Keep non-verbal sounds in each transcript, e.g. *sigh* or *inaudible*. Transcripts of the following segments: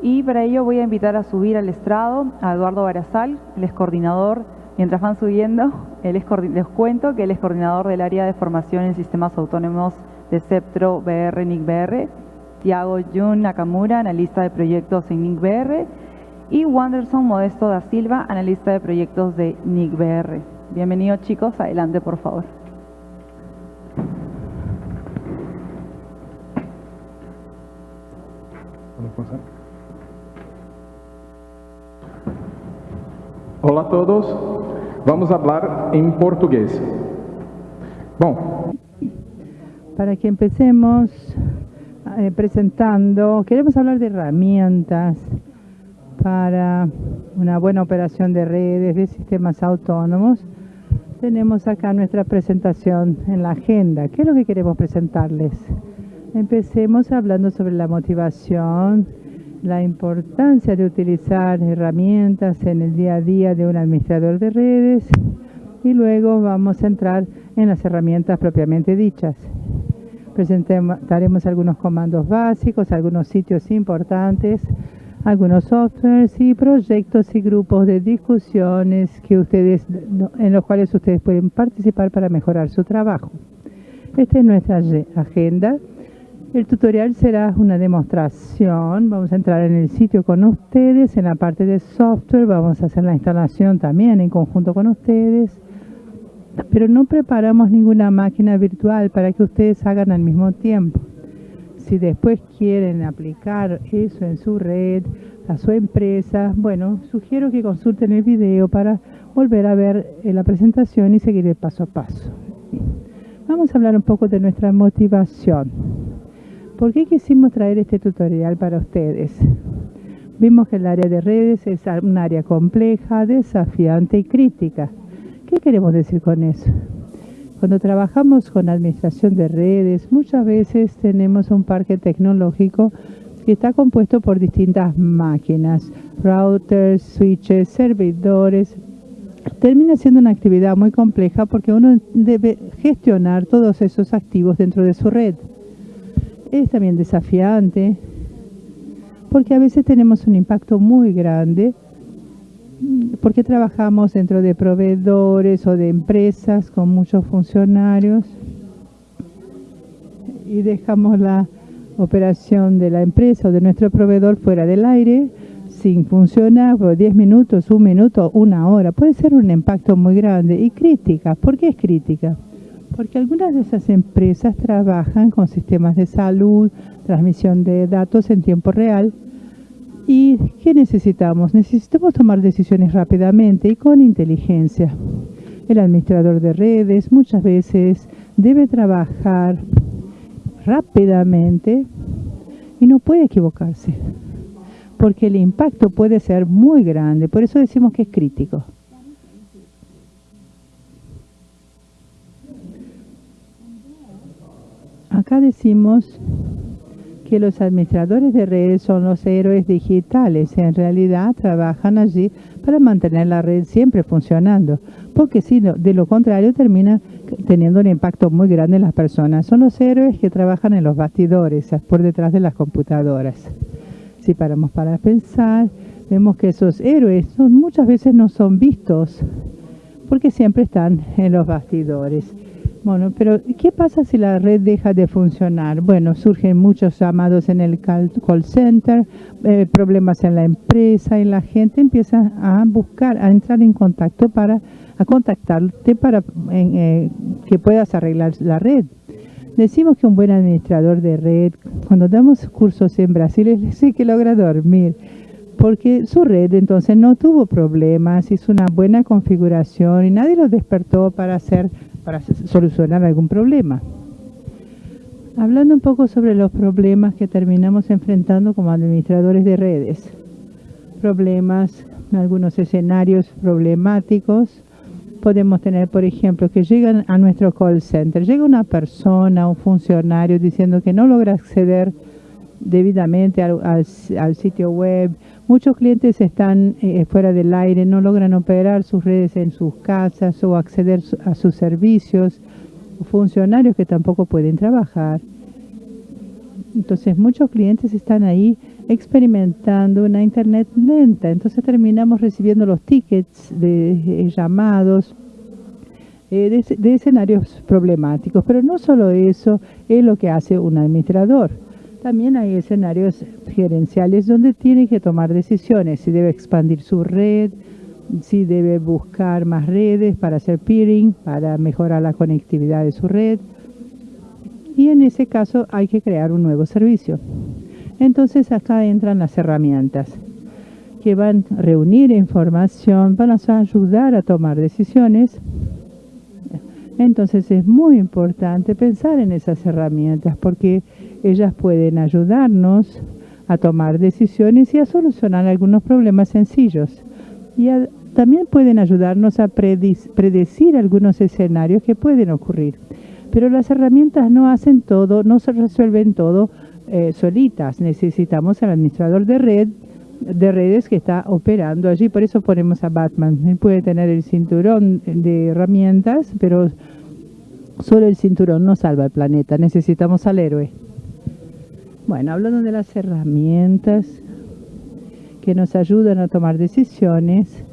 y para ello voy a invitar a subir al estrado a Eduardo Barazal, el es coordinador, mientras van subiendo, les cuento que él es coordinador del área de formación en sistemas autónomos de Ceptro BR NIC BR, Tiago Jun Nakamura, analista de proyectos en NIC BR y Wanderson Modesto da Silva, analista de proyectos de NIC BR. Bienvenidos chicos, adelante por favor. Olá a todos, vamos hablar em português. Bom. Para que empecemos eh, presentando, queremos hablar de herramientas para una buena operación de redes, de sistemas autónomos. Tenemos acá nuestra presentación en la agenda. ¿Qué es lo que queremos presentarles? Empecemos hablando sobre la motivación, la importancia de utilizar herramientas en el día a día de un administrador de redes y luego vamos a entrar en las herramientas propiamente dichas. Presentaremos algunos comandos básicos, algunos sitios importantes, algunos softwares y proyectos y grupos de discusiones que ustedes, en los cuales ustedes pueden participar para mejorar su trabajo. Esta es nuestra agenda. El tutorial será una demostración. Vamos a entrar en el sitio con ustedes. En la parte de software vamos a hacer la instalación también en conjunto con ustedes. Pero no preparamos ninguna máquina virtual para que ustedes hagan al mismo tiempo. Si después quieren aplicar eso en su red, a su empresa, bueno, sugiero que consulten el video para volver a ver eh, la presentación y seguir el paso a paso. Vamos a hablar un poco de nuestra motivación. ¿Por qué quisimos traer este tutorial para ustedes? Vimos que el área de redes es un área compleja, desafiante y crítica. ¿Qué queremos decir con eso? Cuando trabajamos con administración de redes, muchas veces tenemos un parque tecnológico que está compuesto por distintas máquinas, routers, switches, servidores. Termina siendo una actividad muy compleja porque uno debe gestionar todos esos activos dentro de su red es también desafiante porque a veces tenemos un impacto muy grande porque trabajamos dentro de proveedores o de empresas con muchos funcionarios y dejamos la operación de la empresa o de nuestro proveedor fuera del aire sin funcionar por 10 minutos, un minuto, una hora. Puede ser un impacto muy grande y crítica. ¿Por qué es crítica? Porque algunas de esas empresas trabajan con sistemas de salud, transmisión de datos en tiempo real. ¿Y qué necesitamos? Necesitamos tomar decisiones rápidamente y con inteligencia. El administrador de redes muchas veces debe trabajar rápidamente y no puede equivocarse, porque el impacto puede ser muy grande. Por eso decimos que es crítico. Acá decimos que los administradores de redes son los héroes digitales. En realidad trabajan allí para mantener la red siempre funcionando, porque si no, de lo contrario termina teniendo un impacto muy grande en las personas. Son los héroes que trabajan en los bastidores, por detrás de las computadoras. Si paramos para pensar, vemos que esos héroes muchas veces no son vistos, porque siempre están en los bastidores. Bueno, pero ¿qué pasa si la red deja de funcionar? Bueno, surgen muchos llamados en el call center, eh, problemas en la empresa y la gente empieza a buscar, a entrar en contacto para, a contactarte para eh, que puedas arreglar la red. Decimos que un buen administrador de red, cuando damos cursos en Brasil, es decir que logra dormir, porque su red entonces no tuvo problemas, hizo una buena configuración y nadie lo despertó para hacer para solucionar algún problema. Hablando un poco sobre los problemas que terminamos enfrentando como administradores de redes. Problemas, algunos escenarios problemáticos. Podemos tener, por ejemplo, que llegan a nuestro call center. Llega una persona, un funcionario, diciendo que no logra acceder debidamente al, sitio web. Muchos clientes están eh, fuera del aire, no logran operar sus redes en sus casas o acceder a sus servicios. Funcionarios que tampoco pueden trabajar. Entonces muchos clientes están ahí experimentando una internet lenta. Entonces terminamos recibiendo los tickets de llamados de, de, escenarios problemáticos. Pero no solo eso es lo que hace un administrador. También hay escenarios gerenciales donde tiene que tomar decisiones, si debe expandir su red, si debe buscar más redes para hacer peering, para mejorar la conectividad de su red. Y en ese caso hay que crear un nuevo servicio. Entonces acá entran las herramientas que van a reunir información, van a ayudar a tomar decisiones. Entonces es muy importante pensar en esas herramientas porque ellas pueden ayudarnos a tomar decisiones y a solucionar algunos problemas sencillos. Y también pueden ayudarnos a predecir algunos escenarios que pueden ocurrir. Pero las herramientas no hacen todo, no se resuelven todo eh, solitas. Necesitamos al administrador de red de redes que está operando allí, por eso ponemos a Batman. Él puede tener el cinturón de herramientas, pero solo el cinturón no salva el planeta, necesitamos al héroe. Bueno, hablando de las herramientas que nos ayudan a tomar decisiones,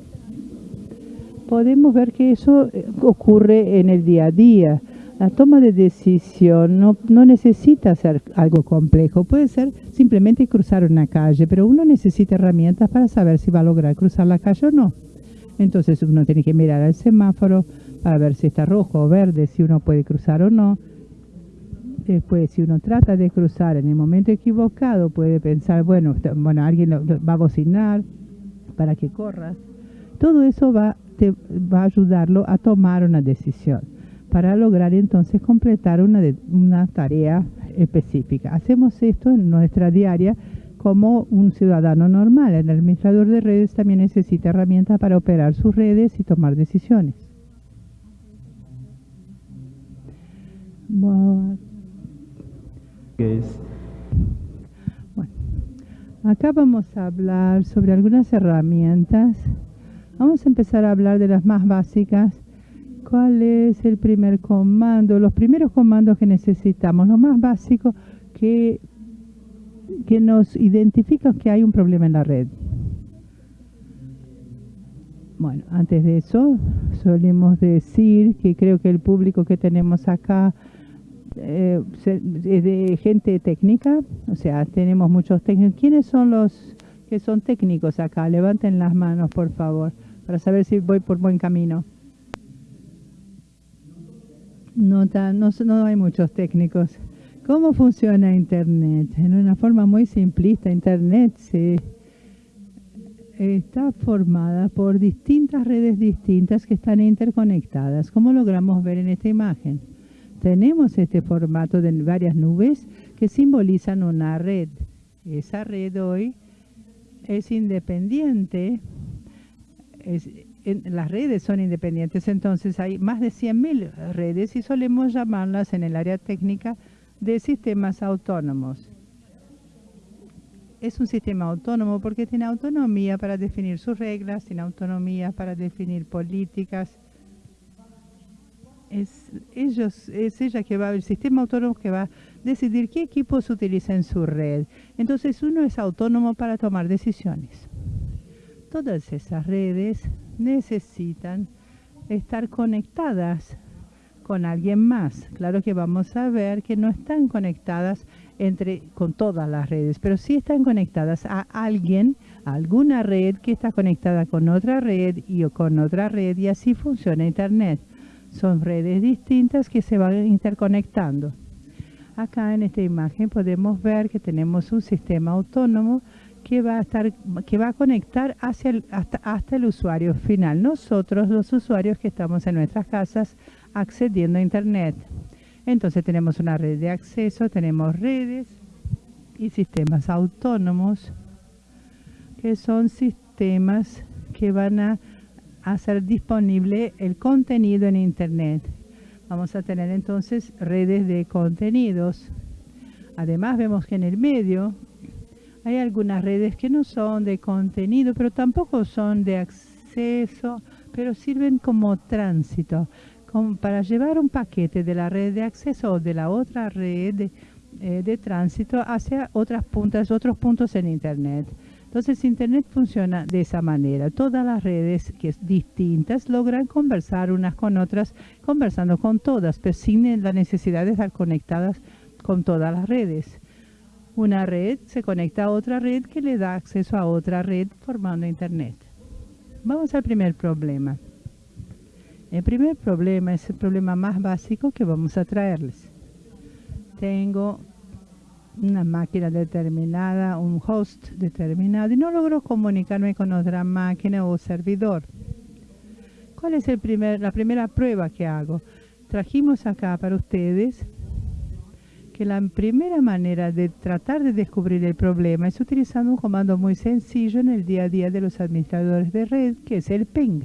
podemos ver que eso eh, ocurre en el día a día. La toma de decisión no, no, necesita ser algo complejo, puede ser simplemente cruzar una calle, pero uno necesita herramientas para saber si va a lograr cruzar la calle o no. Entonces uno tiene que mirar al semáforo para ver si está rojo o verde, si uno puede cruzar o no. Después, si uno trata de cruzar en el momento equivocado, puede pensar, bueno, bueno alguien va a bocinar para que corras. Todo eso va a ayudarlo a tomar una decisión para lograr entonces completar una, una tarea específica. Hacemos esto en nuestra diaria como un ciudadano normal. El administrador de redes también necesita herramientas para operar sus redes y tomar decisiones. Bueno, acá vamos a hablar sobre algunas herramientas. Vamos a empezar a hablar de las más básicas. ¿Cuál es el primer comando? Los primeros comandos que necesitamos, lo más básico que, que nos identifica que hay un problema en la red. Bueno, antes de eso, solemos decir que creo que el público que tenemos acá eh, de gente técnica, o sea, tenemos muchos técnicos. ¿Quiénes son los que son técnicos acá? Levanten las manos, por favor, para saber si voy por buen camino. No, no, no hay muchos técnicos. ¿Cómo funciona Internet? En una forma muy simplista, Internet se está formada por distintas redes distintas que están interconectadas, como logramos ver en esta imagen tenemos este formato de varias nubes que simbolizan una red. Esa red hoy es independiente, las redes son independientes, entonces hay más de 100.000 redes y solemos llamarlas en el área técnica de sistemas autónomos. Es un sistema autónomo porque tiene autonomía para definir sus reglas, tiene autonomía para definir políticas, es, ellos, es ella que va, el sistema autónomo que va a decidir qué equipos utiliza en su red. Entonces uno es autónomo para tomar decisiones. Todas esas redes necesitan estar conectadas con alguien más. Claro que vamos a ver que no están conectadas entre con todas las redes, pero sí están conectadas a alguien, alguna red que está conectada con otra red y con otra red y así funciona Internet. Son redes distintas que se van interconectando. Acá en esta imagen podemos ver que tenemos un sistema autónomo que va a estar que va a conectar hacia hasta el usuario final. Nosotros, los usuarios que estamos en nuestras casas accediendo a Internet. Entonces tenemos una red de acceso, tenemos redes y sistemas autónomos que son sistemas que van a hacer disponible el contenido en Internet. Vamos a tener entonces redes de contenidos. Además vemos que en el medio hay algunas redes que no son de contenido, pero tampoco son de acceso, pero sirven como tránsito, como para llevar un paquete de la red de acceso o de la otra red eh, de tránsito hacia otras puntas, otros puntos en Internet. Entonces Internet funciona de esa manera. Todas las redes que es distintas logran conversar unas con otras, conversando con todas, pero sin la necesidad de estar conectadas con todas las redes. Una red se conecta a otra red que le da acceso a otra red formando Internet. Vamos al primer problema. El primer problema es el problema más básico que vamos a traerles. Tengo una máquina determinada, un host determinado y no logro comunicarme con otra máquina o servidor. ¿Cuál es el primer, la primera prueba que hago? Trajimos acá para ustedes que la primera manera de tratar de descubrir el problema es utilizando un comando muy sencillo en el día a día de los administradores de red, que es el ping.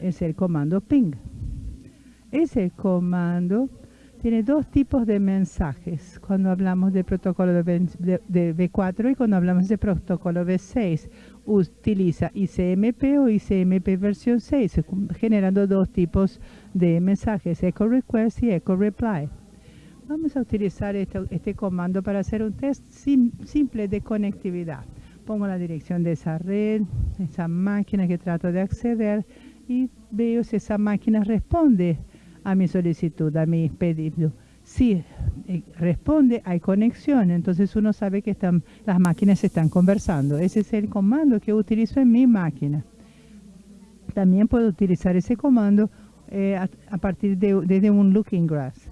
Es el comando ping. Ese comando tiene dos tipos de mensajes cuando hablamos de protocolo de, B4 y cuando hablamos de protocolo B6. Utiliza ICMP o ICMP versión 6, generando dos tipos de mensajes, echo request y echo reply. Vamos a utilizar este, este comando para hacer un test simple de conectividad. Pongo la dirección de esa red, esa máquina que trato de acceder y veo si esa máquina responde a mi solicitud, a mi pedido. Si eh, responde, hay conexión, entonces uno sabe que están, las máquinas están conversando. Ese es el comando que utilizo en mi máquina. También puedo utilizar ese comando eh, a, partir de, un Looking Glass.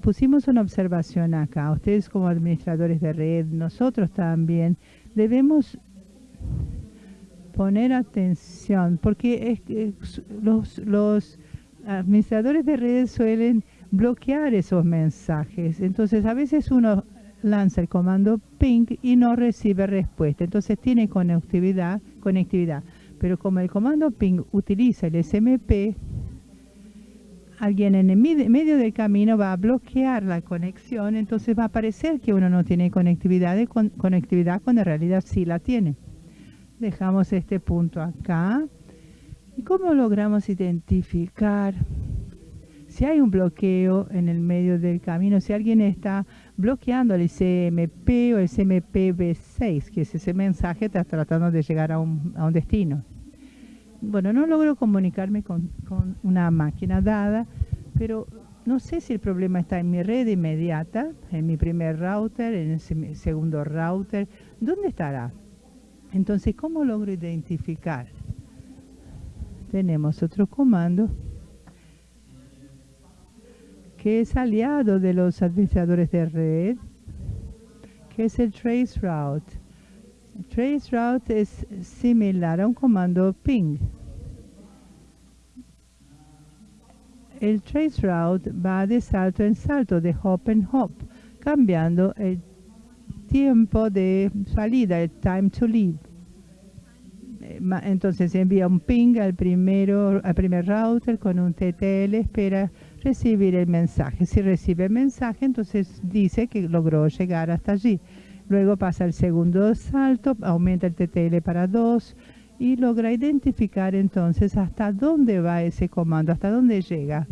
Pusimos una observación acá. Ustedes como administradores de red, nosotros también, debemos poner atención, porque es, los, los administradores de redes suelen bloquear esos mensajes. Entonces, a veces uno lanza el comando ping y no recibe respuesta. Entonces, tiene conectividad, conectividad. Pero como el comando ping utiliza el SMP, alguien en el medio del camino va a bloquear la conexión, entonces va a parecer que uno no tiene conectividad, de conectividad cuando en realidad sí la tiene. Dejamos este punto acá. ¿Y cómo logramos identificar si hay un bloqueo en el medio del camino? Si alguien está bloqueando el CMP o el CMPB6, que es ese mensaje está tratando de llegar a un, destino. Bueno, no logro comunicarme con, con una máquina dada, pero no sé si el problema está en mi red inmediata, en mi primer router, en el segundo router. ¿Dónde estará? Entonces, ¿cómo logro identificar? Tenemos otro comando que es aliado de los administradores de red, que es el traceroute. Traceroute es similar a un comando ping. El traceroute va de salto en salto, de hop en hop, cambiando el tiempo de salida, el time to leave. Eh, entonces envía un ping al, primero, al primer router con un TTL, espera recibir el mensaje. Si recibe el mensaje, entonces dice que logró llegar hasta allí. Luego pasa el segundo salto, aumenta el TTL para 2 y logra identificar entonces hasta dónde va ese comando, hasta dónde llega.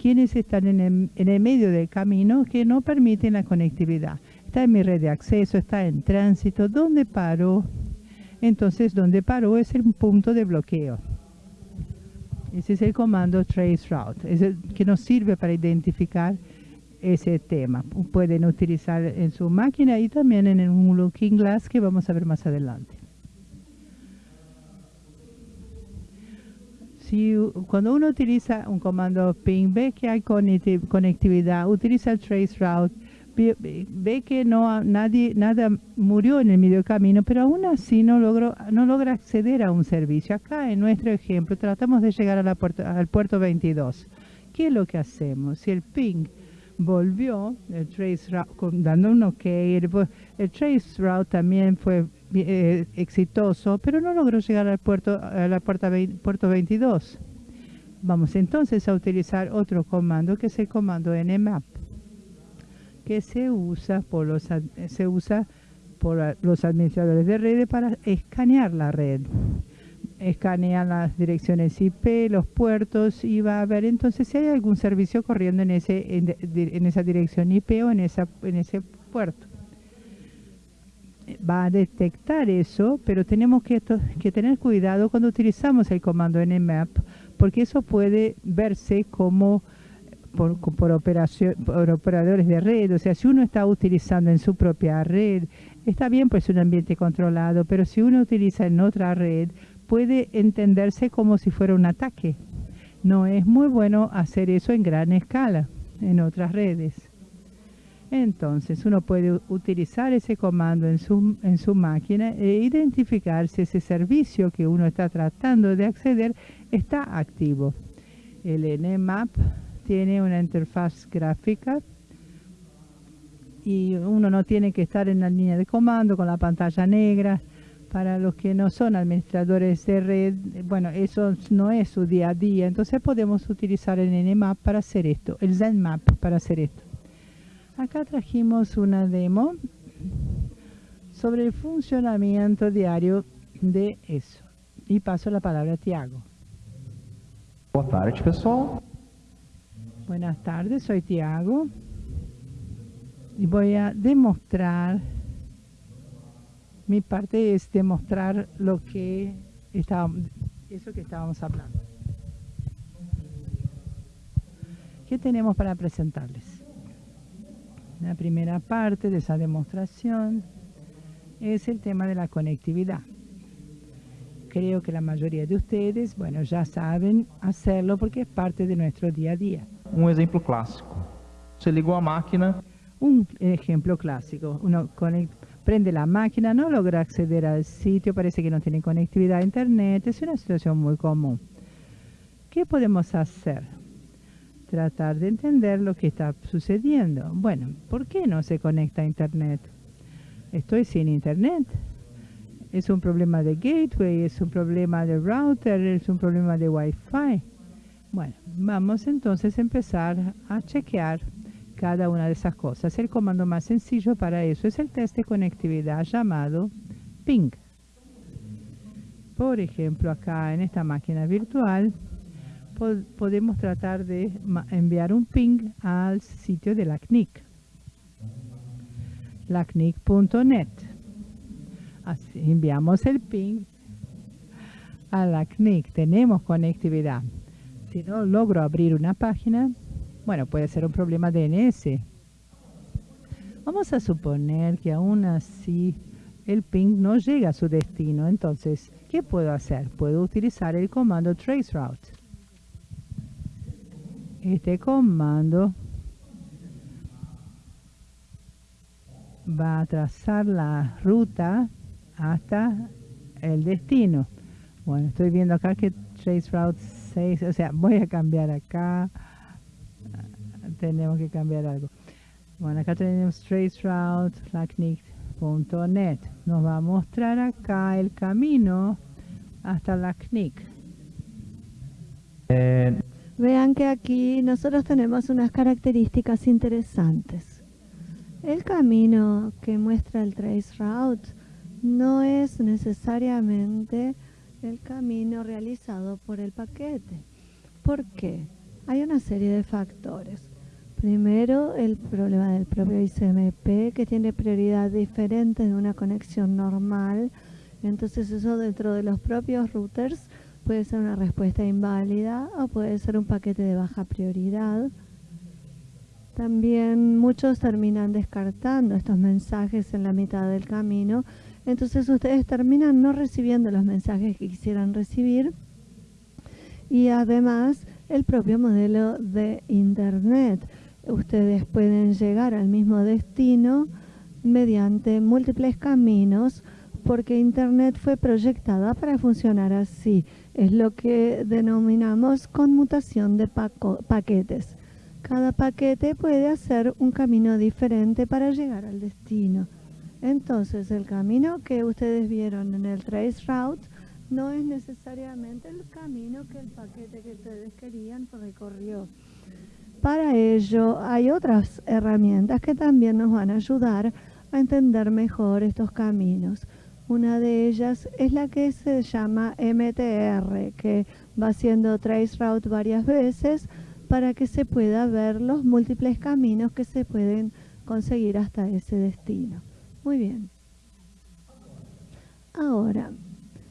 Quiénes están en en el medio del camino que no permiten la conectividad está en mi red de acceso, está en tránsito, ¿dónde paró? Entonces, donde paró es el punto de bloqueo. Ese es el comando traceroute, es el que nos sirve para identificar ese tema. Pueden utilizar en su máquina y también en un looking glass que vamos a ver más adelante. Si, cuando uno utiliza un comando ping, ve que hay conectividad, utiliza el traceroute, ve, que no nadie nada murió en el medio camino, pero aún así no logró no logra acceder a un servicio. Acá en nuestro ejemplo tratamos de llegar a la al puerto 22. ¿Qué es lo que hacemos? Si el ping volvió, el trace dando un ok, el, trace route también fue eh, exitoso, pero no logró llegar al puerto a la puerta puerto 22. Vamos entonces a utilizar otro comando que es el comando nmap que se usa por los, se usa por los administradores de redes para escanear la red. escanea las direcciones IP, los puertos y va a ver entonces si hay algún servicio corriendo en, ese, en, esa dirección IP o en, esa, en ese puerto. Va a detectar eso, pero tenemos que tener cuidado cuando utilizamos el comando nmap, porque eso puede verse como por, por, operación, por operadores de red. O sea, si uno está utilizando en su propia red, está bien, pues un ambiente controlado, pero si uno utiliza en otra red, puede entenderse como si fuera un ataque. No es muy bueno hacer eso en gran escala en otras redes. Entonces uno puede utilizar ese comando en su, en su máquina e identificar si ese servicio que uno está tratando de acceder está activo. El Nmap tiene una interfaz gráfica y uno no tiene que estar en la línea de comando con la pantalla negra para los que no son administradores de red, bueno, eso no es su día a día, entonces podemos utilizar el Nmap para hacer esto, el ZenMap para hacer esto. Acá trajimos una demo sobre el funcionamiento diario de eso. Y paso la palabra a Tiago. Buenas tardes, pessoal. Buenas tardes, soy Tiago. Y voy a demostrar mi parte es demostrar lo que estábamos, eso que estábamos hablando. ¿Qué tenemos para presentarles? La primera parte de esa demostración es el tema de la conectividad. Creo que la mayoría de ustedes, bueno, ya saben hacerlo porque es parte de nuestro día a día. Un ejemplo clásico. Se ligó a máquina. Un ejemplo clásico. Uno prende la máquina, no logra acceder al sitio, parece que no tiene conectividad a internet, es una situación muy común. ¿Qué podemos hacer? Tratar de entender lo que está sucediendo. Bueno, ¿por qué no se conecta a internet? Estoy sin internet. Es un problema de gateway, es un problema de router, es un problema de wifi. Bueno, vamos entonces a empezar a chequear cada una de esas cosas. El comando más sencillo para eso es el test de conectividad llamado ping. Por ejemplo, acá en esta máquina virtual podemos tratar de enviar un ping al sitio de la CNIC, lacnic.net. Así enviamos el ping a la CNIC. Tenemos conectividad. Si no logro abrir una página, bueno, puede ser un problema DNS. Vamos a suponer que aún así el ping no llega a su destino. Entonces, ¿qué puedo hacer? Puedo utilizar el comando traceroute. Este comando va a trazar la ruta hasta el destino. Bueno, estoy viendo acá que traceroute 6, o sea, voy a cambiar acá tenemos que cambiar algo. Bueno, acá tenemos traceroute.lacnic.net. Nos va a mostrar acá el camino hasta la CNIC. Eh, Vean que aquí nosotros tenemos unas características interesantes. El camino que muestra el traceroute no es necesariamente el camino realizado por el paquete. ¿Por qué? Hay una serie de factores. Primero, el problema del propio ICMP, que tiene prioridad diferente de una conexión normal. Entonces eso dentro de los propios routers puede ser una respuesta inválida o puede ser un paquete de baja prioridad. También muchos terminan descartando estos mensajes en la mitad del camino. Entonces ustedes terminan no recibiendo los mensajes que quisieran recibir. Y además el propio modelo de Internet ustedes pueden llegar al mismo destino mediante múltiples caminos porque Internet fue proyectada para funcionar así. Es lo que denominamos conmutación de paquetes. Cada paquete puede hacer un camino diferente para llegar al destino. Entonces, el camino que ustedes vieron en el traceroute no es necesariamente el camino que el paquete que ustedes querían recorrió. Para ello hay otras herramientas que también nos van a ayudar a entender mejor estos caminos. Una de ellas es la que se llama MTR, que va haciendo trace route varias veces para que se pueda ver los múltiples caminos que se pueden conseguir hasta ese destino. Muy bien. Ahora,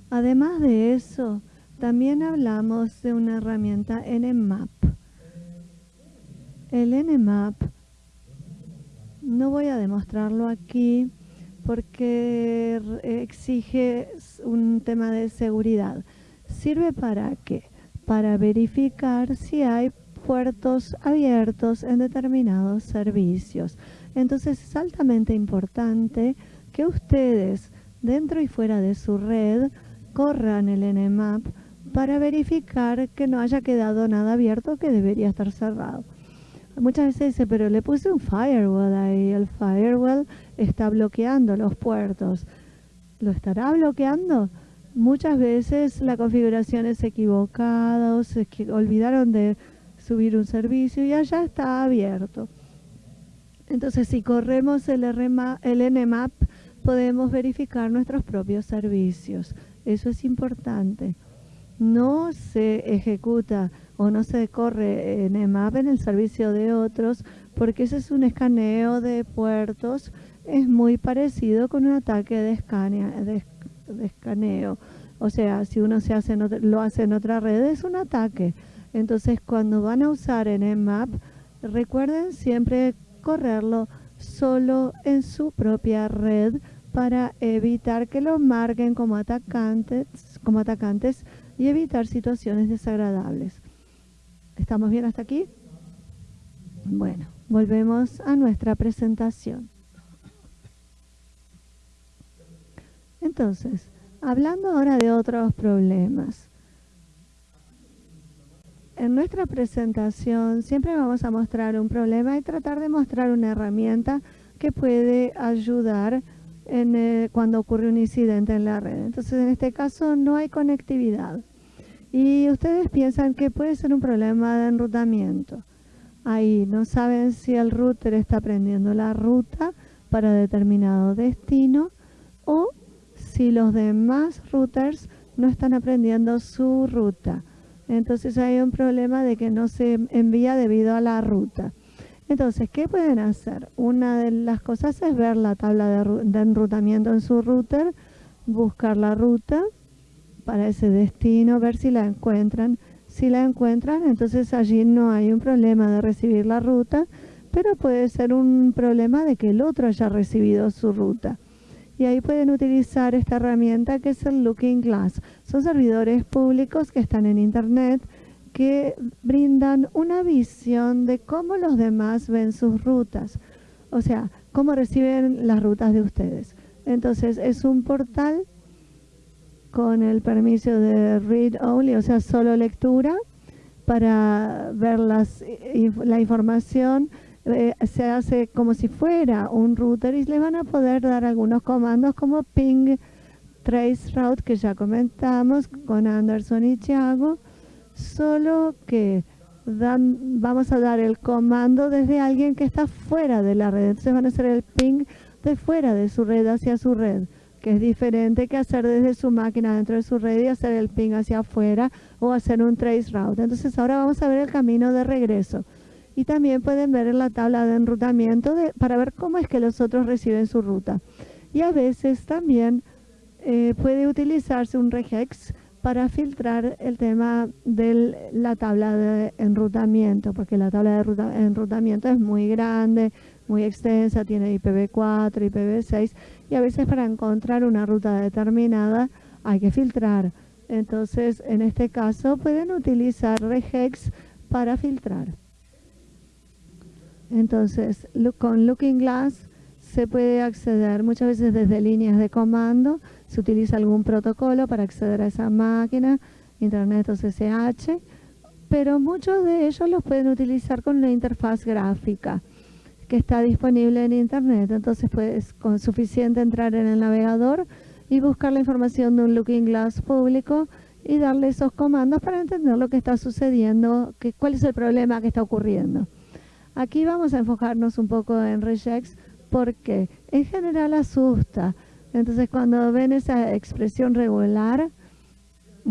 además de eso, también hablamos de una herramienta NMAP. El NMAP, no voy a demostrarlo aquí porque exige un tema de seguridad. ¿Sirve para qué? Para verificar si hay puertos abiertos en determinados servicios. Entonces es altamente importante que ustedes, dentro y fuera de su red, corran el NMAP para verificar que no haya quedado nada abierto que debería estar cerrado. Muchas veces dice, pero le puse un firewall ahí, el firewall está bloqueando los puertos. ¿Lo estará bloqueando? Muchas veces la configuración es equivocada o se olvidaron de subir un servicio y allá está abierto. Entonces, si corremos el, el NMAP, podemos verificar nuestros propios servicios. Eso es importante. No se ejecuta o no se corre NMAP en el servicio de otros porque ese es un escaneo de puertos. Es muy parecido con un ataque de, de, escaneo. O sea, si uno se hace lo hace en otra red, es un ataque. Entonces, cuando van a usar NMAP, recuerden siempre correrlo solo en su propia red para evitar que lo marquen como atacantes, como atacantes y evitar situaciones desagradables. ¿Estamos bien hasta aquí? Bueno, volvemos a nuestra presentación. Entonces, hablando ahora de otros problemas en nuestra presentación siempre vamos a mostrar un problema y tratar de mostrar una herramienta que puede ayudar en, eh, cuando ocurre un incidente en la red. Entonces, en este caso no hay conectividad. Y ustedes piensan que puede ser un problema de enrutamiento. Ahí no saben si el router está aprendiendo la ruta para determinado destino o si los demás routers no están aprendiendo su ruta entonces hay un problema de que no se envía debido a la ruta. Entonces, ¿qué pueden hacer? Una de las cosas es ver la tabla de, enrutamiento en su router, buscar la ruta para ese destino, ver si la encuentran. Si la encuentran, entonces allí no hay un problema de recibir la ruta, pero puede ser un problema de que el otro haya recibido su ruta y ahí pueden utilizar esta herramienta que es el Looking Glass. Son servidores públicos que están en Internet que brindan una visión de cómo los demás ven sus rutas, o sea, cómo reciben las rutas de ustedes. Entonces, es un portal con el permiso de read only, o sea, solo lectura, para ver las, la información eh, se hace como si fuera un router y le van a poder dar algunos comandos como ping, trace route que ya comentamos con Anderson y Thiago, solo que dan, vamos a dar el comando desde alguien que está fuera de la red. Entonces van a hacer el ping de fuera de su red hacia su red, que es diferente que hacer desde su máquina dentro de su red y hacer el ping hacia afuera o hacer un trace route. Entonces ahora vamos a ver el camino de regreso y también pueden ver en la tabla de enrutamiento para ver cómo es que los otros reciben su ruta. Y a veces también eh, puede utilizarse un regex para filtrar el tema de la tabla de enrutamiento, porque la tabla de enrutamiento es muy grande, muy extensa, tiene IPv4, IPv6, y a veces para encontrar una ruta determinada hay que filtrar. Entonces, en este caso, pueden utilizar regex para filtrar. Entonces, con Looking Glass se puede acceder muchas veces desde líneas de comando, se utiliza algún protocolo para acceder a esa máquina, Internet o CCH, pero muchos de ellos los pueden utilizar con una interfaz gráfica que está disponible en Internet. Entonces, pues, con suficiente entrar en el navegador y buscar la información de un Looking Glass público y darle esos comandos para entender lo que está sucediendo, que, cuál es el problema que está ocurriendo. Aquí vamos a enfocarnos un poco en regex porque en general asusta Entonces, cuando ven esa expresión regular,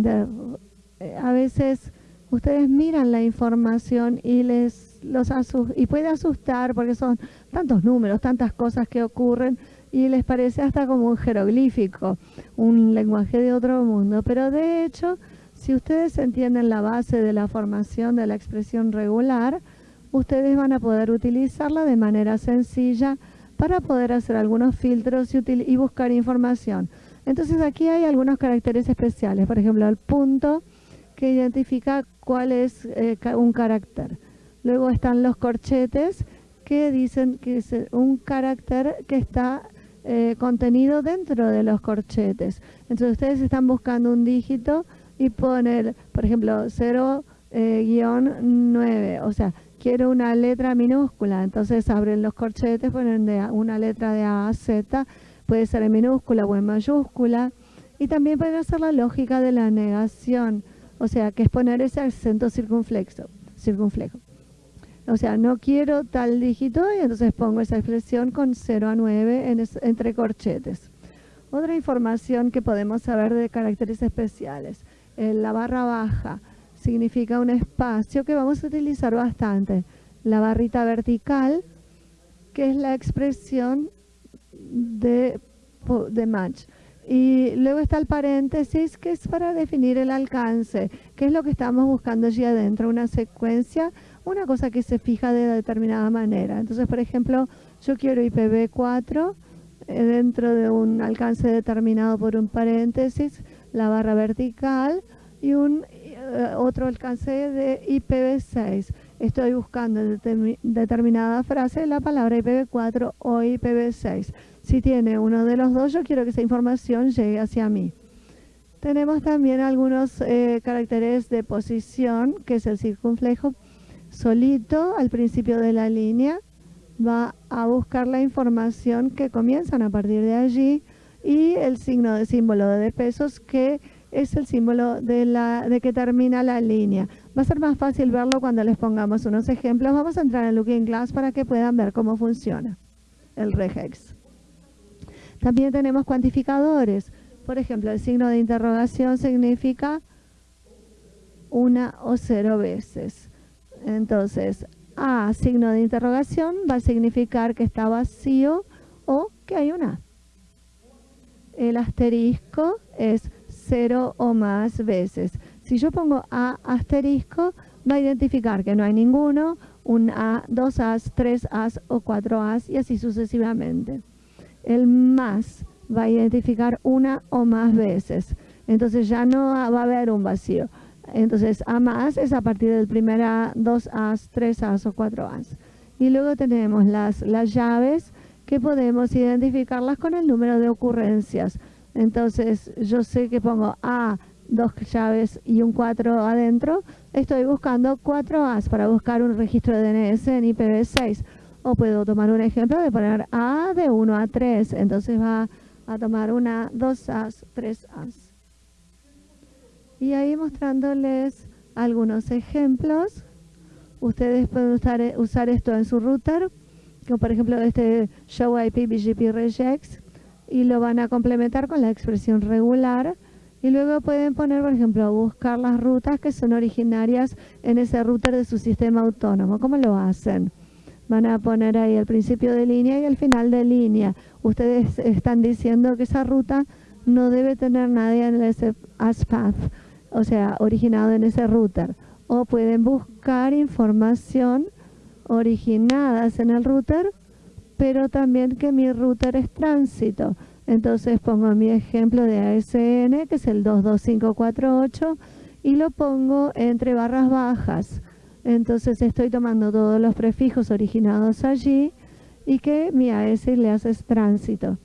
eh, a veces ustedes miran la información y les los y puede asustar porque son tantos números, tantas cosas que ocurren y les parece hasta como un jeroglífico, un lenguaje de otro mundo. Pero de hecho, si ustedes entienden la base de la formación de la expresión regular, ustedes van a poder utilizarla de manera sencilla para poder hacer algunos filtros y, y buscar información. Entonces aquí hay algunos caracteres especiales, por ejemplo el punto que identifica cuál es eh, un carácter. Luego están los corchetes que dicen que es un carácter que está eh, contenido dentro de los corchetes. Entonces ustedes están buscando un dígito y ponen, por ejemplo, 0-9, eh, o sea, quiero una letra minúscula, entonces abren los corchetes, ponen de una letra de A a Z, puede ser en minúscula o en mayúscula, y también pueden hacer la lógica de la negación, o sea, que es poner ese acento circunflexo, circunflejo. O sea, no quiero tal dígito y entonces pongo esa expresión con 0 a 9 entre corchetes. Otra información que podemos saber de caracteres especiales. la barra baja significa un espacio que vamos a utilizar bastante. La barrita vertical, que es la expresión de, de match. Y luego está el paréntesis, que es para definir el alcance, que es lo que estamos buscando allí adentro, una secuencia una cosa que se fija de determinada manera. Entonces, por ejemplo, yo quiero IPv4 eh, dentro de un alcance determinado por un paréntesis, la barra vertical y un otro alcance de IPv6. Estoy buscando determinada frase la palabra IPv4 o IPv6. Si tiene uno de los dos, yo quiero que esa información llegue hacia mí. Tenemos también algunos eh, caracteres de posición, que es el circunflejo, solito al principio de la línea va a buscar la información que comienzan a partir de allí y el signo de símbolo de pesos que es el símbolo de, la, de que termina la línea. Va a ser más fácil verlo cuando les pongamos unos ejemplos. Vamos a entrar en Looking Glass para que puedan ver cómo funciona el regex. También tenemos cuantificadores. Por ejemplo, el signo de interrogación significa una o cero veces. Entonces, A, signo de interrogación, va a significar que está vacío o que hay una. El asterisco es cero o más veces. Si yo pongo A asterisco, va a identificar que no hay ninguno, un A, dos As, tres As o cuatro As y así sucesivamente. El más va a identificar una o más veces. Entonces ya no va a haber un vacío. Entonces, A más es a partir del primer A, dos As, tres As o cuatro As. Y luego tenemos las, las llaves que podemos identificarlas con el número de ocurrencias. Entonces, yo sé que pongo A, dos llaves y un 4 adentro. Estoy buscando cuatro As para buscar un registro de DNS en IPv6. O puedo tomar un ejemplo de poner A de 1 a 3. Entonces va a tomar una, dos As, tres As y ahí mostrándoles algunos ejemplos. Ustedes pueden usar, usar esto en su router, como por ejemplo este Show IP BGP Regex, y lo van a complementar con la expresión regular. Y luego pueden poner, por ejemplo, buscar las rutas que son originarias en ese router de su sistema autónomo. ¿Cómo lo hacen? Van a poner ahí el principio de línea y el final de línea. Ustedes están diciendo que esa ruta no debe tener nadie en ese ASPath o sea, originado en ese router. O pueden buscar información originadas en el router, pero también que mi router es tránsito. Entonces pongo mi ejemplo de ASN, que es el 22548, y lo pongo entre barras bajas. Entonces estoy tomando todos los prefijos originados allí y que mi AS le hace tránsito.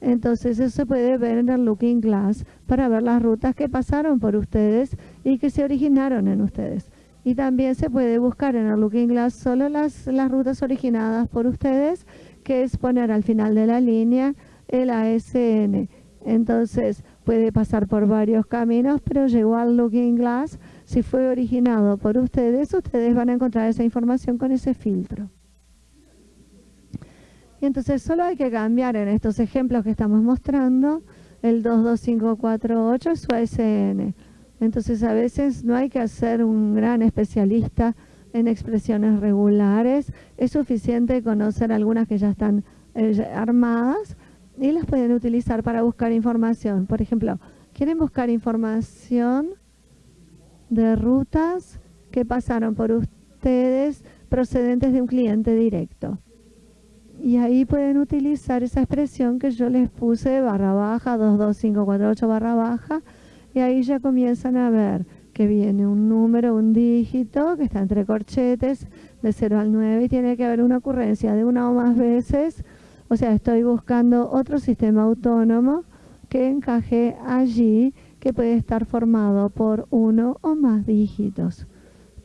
Entonces eso se puede ver en el Looking Glass para ver las rutas que pasaron por ustedes y que se originaron en ustedes. Y también se puede buscar en el Looking Glass solo las, las rutas originadas por ustedes, que es poner al final de la línea el ASN. Entonces puede pasar por varios caminos, pero llegó al Looking Glass. Si fue originado por ustedes, ustedes van a encontrar esa información con ese filtro. Y entonces solo hay que cambiar en estos ejemplos que estamos mostrando el 22548 es su ASN. Entonces a veces no hay que ser un gran especialista en expresiones regulares, es suficiente conocer algunas que ya están eh, armadas y las pueden utilizar para buscar información. Por ejemplo, quieren buscar información de rutas que pasaron por ustedes procedentes de un cliente directo. Y ahí pueden utilizar esa expresión que yo les puse, barra baja, 22548 barra baja, y ahí ya comienzan a ver que viene un número, un dígito, que está entre corchetes, de 0 al 9, y tiene que haber una ocurrencia de una o más veces. O sea, estoy buscando otro sistema autónomo que encaje allí, que puede estar formado por uno o más dígitos.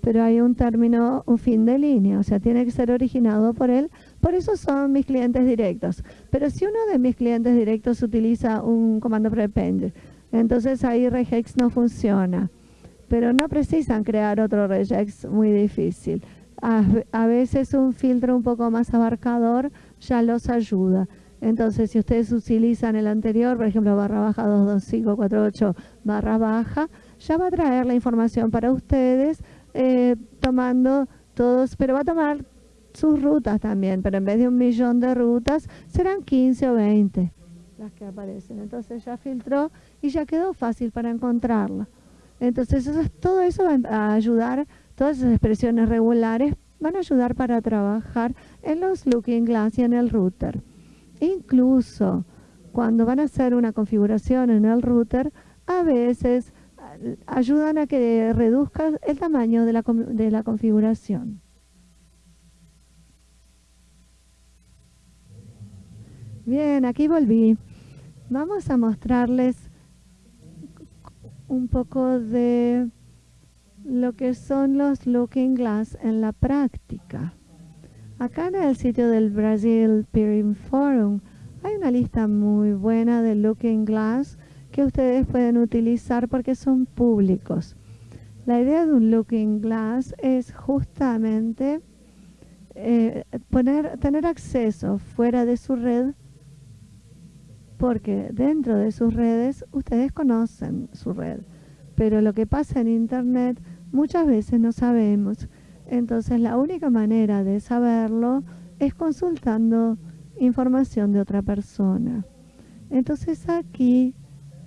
Pero hay un término, un fin de línea, o sea, tiene que ser originado por él. Por eso son mis clientes directos. Pero si uno de mis clientes directos utiliza un comando prepend, entonces ahí regex no funciona. Pero no precisan crear otro regex muy difícil. A, veces un filtro un poco más abarcador ya los ayuda. Entonces, si ustedes utilizan el anterior, por ejemplo, barra baja 22548 barra baja, ya va a traer la información para ustedes eh, tomando todos, pero va a tomar sus rutas también, pero en vez de un millón de rutas, serán 15 o 20 las que aparecen. Entonces ya filtró y ya quedó fácil para encontrarla. Entonces todo eso va a ayudar, todas esas expresiones regulares van a ayudar para trabajar en los looking glass y en el router. Incluso cuando van a hacer una configuración en el router, a veces ayudan a que reduzca el tamaño de la, de la configuración. Bien, aquí volví. Vamos a mostrarles un poco de lo que son los Looking Glass en la práctica. Acá en el sitio del Brazil Peering Forum hay una lista muy buena de Looking Glass que ustedes pueden utilizar porque son públicos. La idea de un Looking Glass es justamente eh, tener acceso fuera de su red porque dentro de sus redes ustedes conocen su red, pero lo que pasa en Internet muchas veces no sabemos. Entonces la única manera de saberlo es consultando información de otra persona. Entonces aquí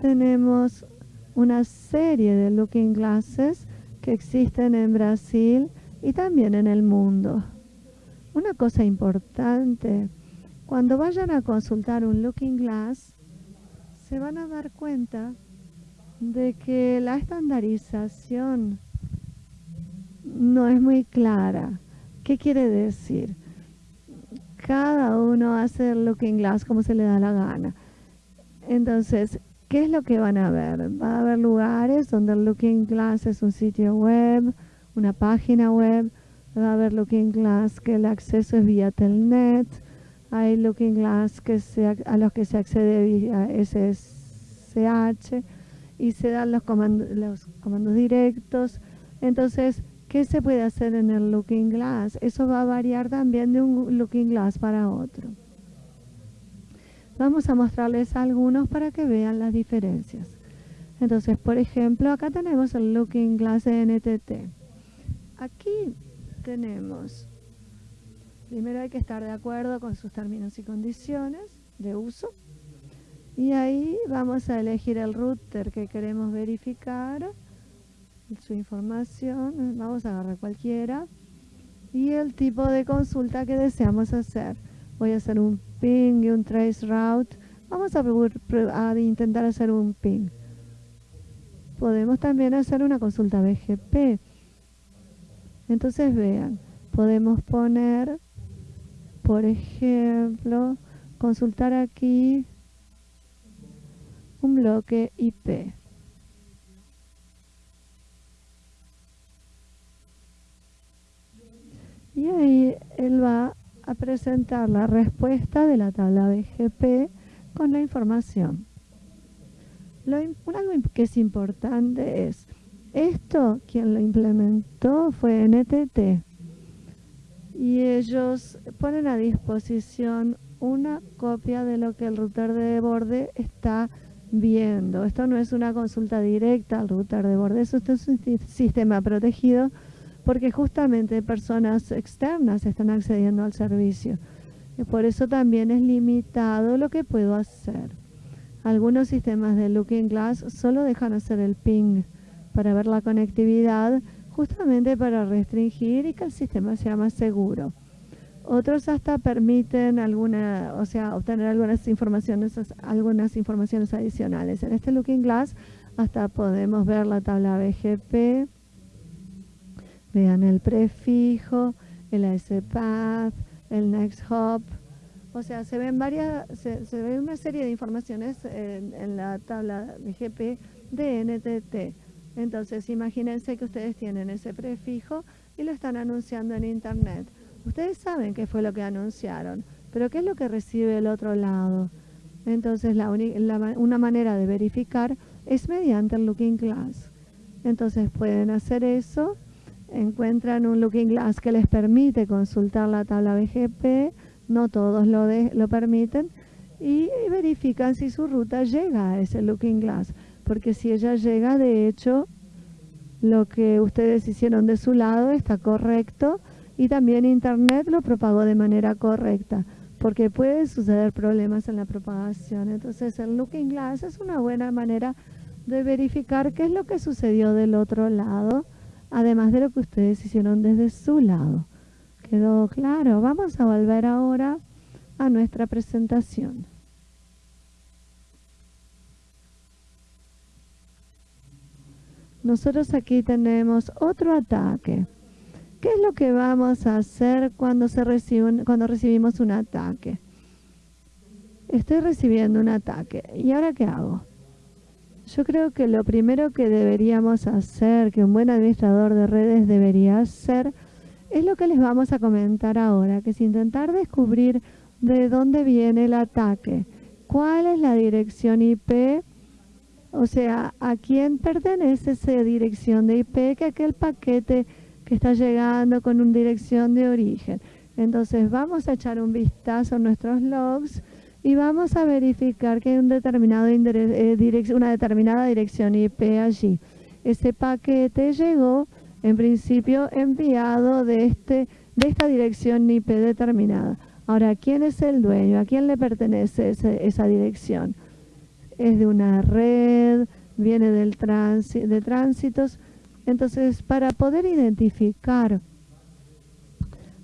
tenemos una serie de looking glasses que existen en Brasil y también en el mundo. Una cosa importante cuando vayan a consultar un Looking Glass, se van a dar cuenta de que la estandarización no es muy clara. ¿Qué quiere decir? Cada uno hace el Looking Glass como se le da la gana. Entonces, ¿qué es lo que van a ver? Va a haber lugares donde el Looking Glass es un sitio web, una página web. Va a haber Looking Glass que el acceso es vía Telnet hay Looking Glass que a los que se accede vía SSH y se dan los comandos, los comandos directos. Entonces, ¿qué se puede hacer en el Looking Glass? Eso va a variar también de un Looking Glass para otro. Vamos a mostrarles algunos para que vean las diferencias. Entonces, por ejemplo, acá tenemos el Looking Glass de NTT. Aquí tenemos Primero hay que estar de acuerdo con sus términos y condiciones de uso. Y ahí vamos a elegir el router que queremos verificar, su información, vamos a agarrar cualquiera, y el tipo de consulta que deseamos hacer. Voy a hacer un ping y un trace route. Vamos a, a intentar hacer un ping. Podemos también hacer una consulta BGP. Entonces vean, podemos poner por ejemplo, consultar aquí un bloque IP. Y ahí él va a presentar la respuesta de la tabla BGP con la información. Lo, algo que es importante es, esto quien lo implementó fue NTT y ellos ponen a disposición una copia de lo que el router de borde está viendo. Esto no es una consulta directa al router de borde, eso es un sistema protegido porque justamente personas externas están accediendo al servicio. Y por eso también es limitado lo que puedo hacer. Algunos sistemas de Looking Glass solo dejan hacer el ping para ver la conectividad, justamente para restringir y que el sistema sea más seguro. Otros hasta permiten alguna, o sea, obtener algunas informaciones, algunas informaciones adicionales. En este Looking Glass hasta podemos ver la tabla BGP, vean el prefijo, el ASPath, el Next Hop, o sea, se ven varias, se, ve una serie de informaciones en, en la tabla BGP de NTT. Entonces, imagínense que ustedes tienen ese prefijo y lo están anunciando en Internet. Ustedes saben qué fue lo que anunciaron, pero ¿qué es lo que recibe el otro lado? Entonces, una manera de verificar es mediante el Looking Glass. Entonces, pueden hacer eso, encuentran un Looking Glass que les permite consultar la tabla BGP, no todos lo permiten, y verifican si su ruta llega a ese Looking Glass, porque si ella llega, de hecho, lo que ustedes hicieron de su lado está correcto, y también Internet lo propagó de manera correcta, porque puede suceder problemas en la propagación. Entonces el Looking Glass es una buena manera de verificar qué es lo que sucedió del otro lado, además de lo que ustedes hicieron desde su lado. ¿Quedó claro? Vamos a volver ahora a nuestra presentación. Nosotros aquí tenemos otro ataque. ¿Qué es lo que vamos a hacer cuando, se recibe cuando recibimos un ataque? Estoy recibiendo un ataque. ¿Y ahora qué hago? Yo creo que lo primero que deberíamos hacer, que un buen administrador de redes debería hacer, es lo que les vamos a comentar ahora, que es intentar descubrir de dónde viene el ataque, cuál es la dirección IP, o sea, a quién pertenece esa dirección de IP que aquel paquete que está llegando con una dirección de origen. Entonces vamos a echar un vistazo a nuestros logs y vamos a verificar que hay un determinado eh, una determinada dirección IP allí. Ese paquete llegó en principio enviado de, este, de esta dirección IP determinada. Ahora, ¿quién es el dueño? ¿A quién le pertenece esa dirección? Es de una red, viene del de tránsitos entonces, para poder identificar,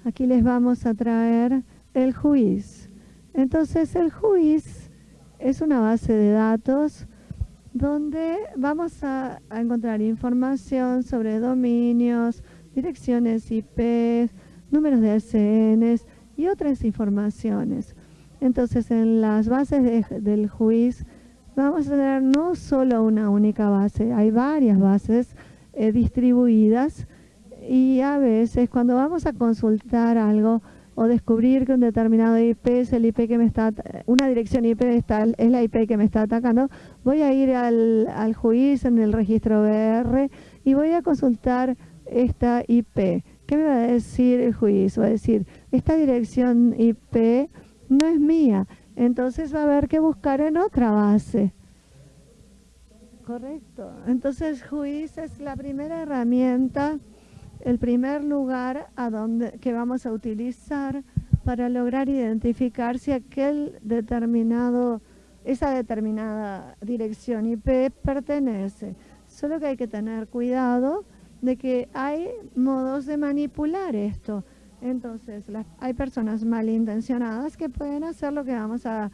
aquí les vamos a traer el juiz. Entonces, el juiz es una base de datos donde vamos a, encontrar información sobre dominios, direcciones IP, números de ACNs y otras informaciones. Entonces, en las bases del juiz vamos a tener no solo una única base, hay varias bases eh, distribuidas y a veces cuando vamos a consultar algo o descubrir que un determinado IP es el IP que me está, una dirección IP está, es la IP que me está atacando, voy a ir al, al juicio en el registro BR y voy a consultar esta IP. ¿Qué me va a decir el juicio? Va a decir, esta dirección IP no es mía, entonces va a haber que buscar en otra base. Correcto. Entonces, juiz es la primera herramienta, el primer lugar a donde que vamos a utilizar para lograr identificar si aquel determinado, esa determinada dirección IP pertenece. Solo que hay que tener cuidado de que hay modos de manipular esto. Entonces, hay personas malintencionadas que pueden hacer lo que vamos a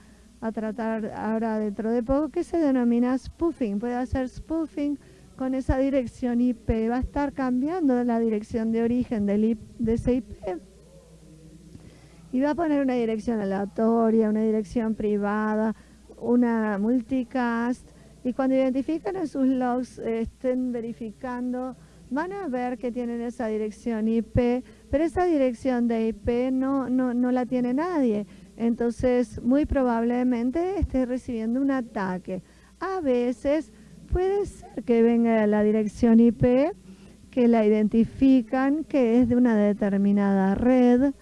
tratar ahora dentro de poco, que se denomina spoofing. Puede hacer spoofing con esa dirección IP. Va a estar cambiando la dirección de origen de ese IP. Y va a poner una dirección aleatoria, una dirección privada, una multicast. Y cuando identifican en sus logs, estén verificando, van a ver que tienen esa dirección IP, pero esa dirección de IP no, no, no la tiene nadie entonces muy probablemente esté recibiendo un ataque. A veces puede ser que venga la dirección IP, que la identifican, que es de una determinada red,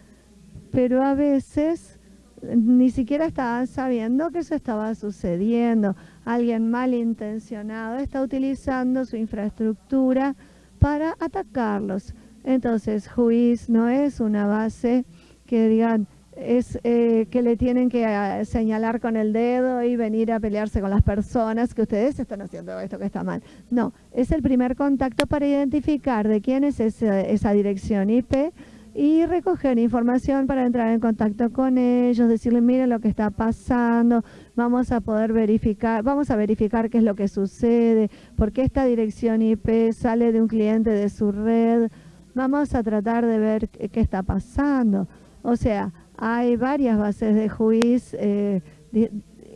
pero a veces ni siquiera estaban sabiendo que eso estaba sucediendo. Alguien malintencionado está utilizando su infraestructura para atacarlos. Entonces, Juiz no es una base que digan es eh, que le tienen que eh, señalar con el dedo y venir a pelearse con las personas que ustedes están haciendo esto que está mal. No, es el primer contacto para identificar de quién es esa dirección IP y recoger información para entrar en contacto con ellos, decirles, miren lo que está pasando, vamos a poder verificar, vamos a verificar qué es lo que sucede, por qué esta dirección IP sale de un cliente de su red, vamos a tratar de ver qué está pasando. O sea, hay varias bases de juicio eh,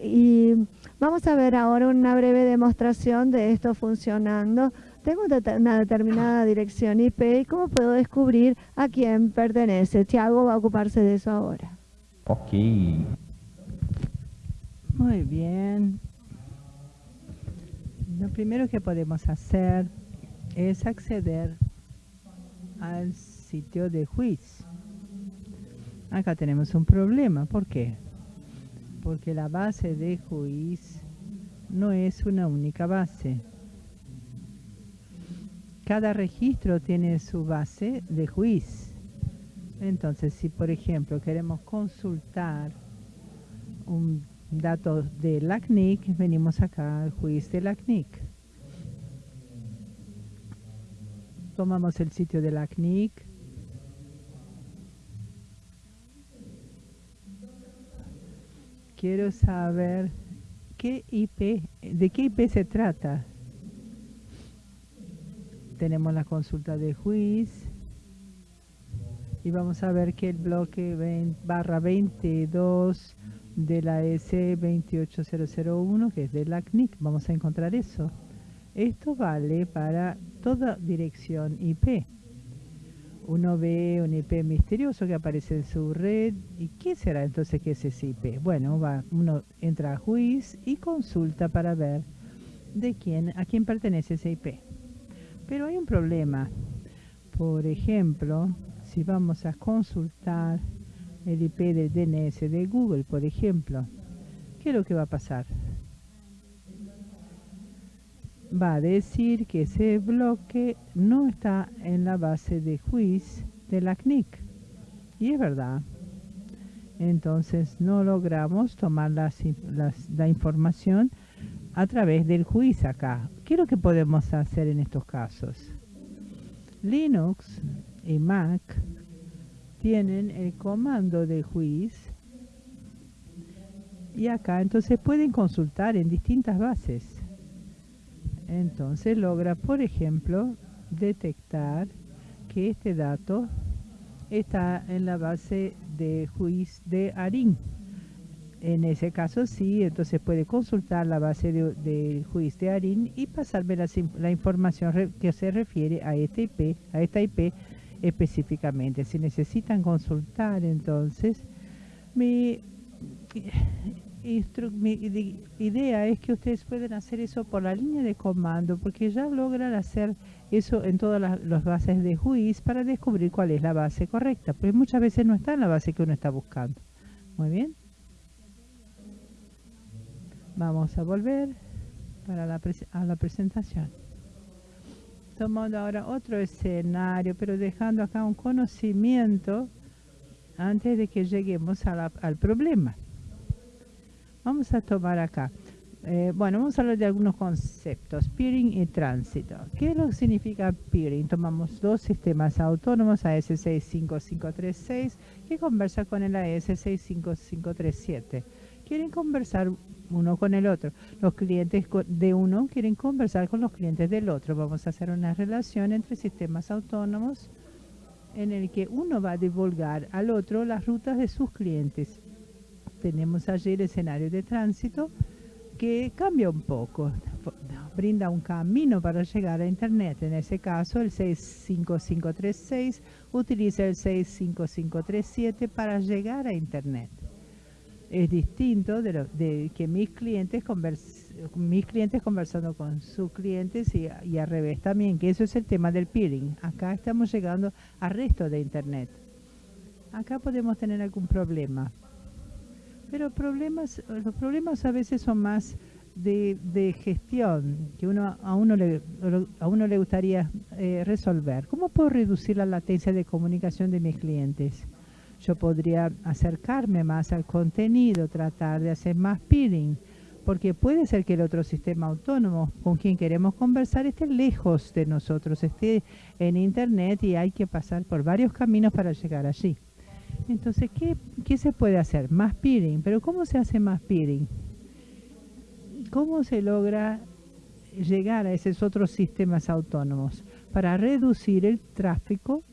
y vamos a ver ahora una breve demostración de esto funcionando tengo una determinada dirección IP y cómo puedo descubrir a quién pertenece. Tiago va a ocuparse de eso ahora. Ok. Muy bien. Lo primero que podemos hacer es acceder al sitio de juicio. Acá tenemos un problema. ¿Por qué? Porque la base de juicio no es una única base cada registro tiene su base de juicio. Entonces, si por ejemplo queremos consultar un dato de la CNIC, venimos acá al juicio de la CNIC. Tomamos el sitio de la CNIC. Quiero saber qué IP, de qué IP se trata tenemos la consulta de juicio y vamos a ver que el bloque barra 22 de la S28001 que es de la CNIC, vamos a encontrar eso. Esto vale para toda dirección IP. Uno ve un IP misterioso que aparece en su red. ¿Y qué será entonces que es ese IP? Bueno, va, uno entra a juicio y consulta para ver de quién, a quién pertenece ese IP. Pero hay un problema. Por ejemplo, si vamos a consultar el IP del DNS de Google, por ejemplo, ¿qué es lo que va a pasar? Va a decir que ese bloque no está en la base de juicio de la CNIC. Y es verdad. Entonces no logramos tomar la información a través del juicio acá. ¿Qué es lo que podemos hacer en estos casos? Linux y Mac tienen el comando de juicio y acá entonces pueden consultar en distintas bases. Entonces logra, por ejemplo, detectar que este dato está en la base de juicio de ARIN. En ese caso sí, entonces puede consultar la base de, juicio de ARIN y pasarme la, información que se refiere a, este IP, a esta IP específicamente. Si necesitan consultar, entonces, mi, idea es que ustedes pueden hacer eso por la línea de comando, porque ya logran hacer eso en todas las, bases de juicio para descubrir cuál es la base correcta, porque muchas veces no está en la base que uno está buscando. Muy bien. Vamos a volver para la a la presentación. Tomando ahora otro escenario, pero dejando acá un conocimiento antes de que lleguemos al problema. Vamos a tomar acá. Eh, bueno, vamos a hablar de algunos conceptos, peering y tránsito. ¿Qué es lo que significa peering? Tomamos dos sistemas autónomos, AS65536, que conversa con el AS65537. Quieren conversar uno con el otro. Los clientes de uno quieren conversar con los clientes del otro. Vamos a hacer una relación entre sistemas autónomos en el que uno va a divulgar al otro las rutas de sus clientes. Tenemos allí el escenario de tránsito que cambia un poco, brinda un camino para llegar a Internet. En ese caso, el 65536 utiliza el 65537 para llegar a Internet es distinto de, de que mis clientes, mis clientes conversando con sus clientes y, y, al revés también, que eso es el tema del peering. Acá estamos llegando al resto de Internet. Acá podemos tener algún problema. Pero problemas, los problemas a veces son más de, gestión que uno a uno le, a uno le gustaría eh, resolver. ¿Cómo puedo reducir la latencia de comunicación de mis clientes? Yo podría acercarme más al contenido, tratar de hacer más peeling, porque puede ser que el otro sistema autónomo con quien queremos conversar esté lejos de nosotros, esté en Internet y hay que pasar por varios caminos para llegar allí. Entonces, ¿qué, qué se puede hacer? Más peering. ¿Pero cómo se hace más peering? ¿Cómo se logra llegar a esos otros sistemas autónomos para reducir el tráfico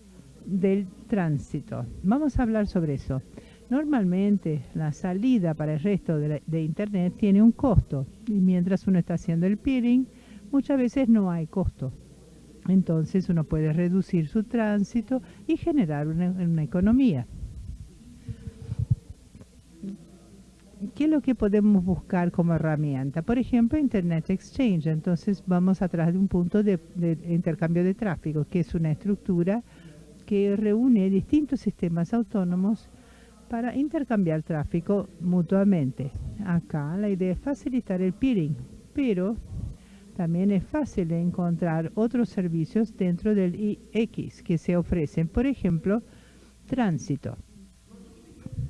del tránsito? Vamos a hablar sobre eso. Normalmente la salida para el resto de, Internet tiene un costo y mientras uno está haciendo el peering, muchas veces no hay costo. Entonces uno puede reducir su tránsito y generar una economía. ¿Qué es lo que podemos buscar como herramienta? Por ejemplo, Internet Exchange. Entonces vamos atrás de un punto de, intercambio de tráfico, que es una estructura que reúne distintos sistemas autónomos para intercambiar tráfico mutuamente. Acá la idea es facilitar el peering, pero también es fácil encontrar otros servicios dentro del IX que se ofrecen, por ejemplo, tránsito.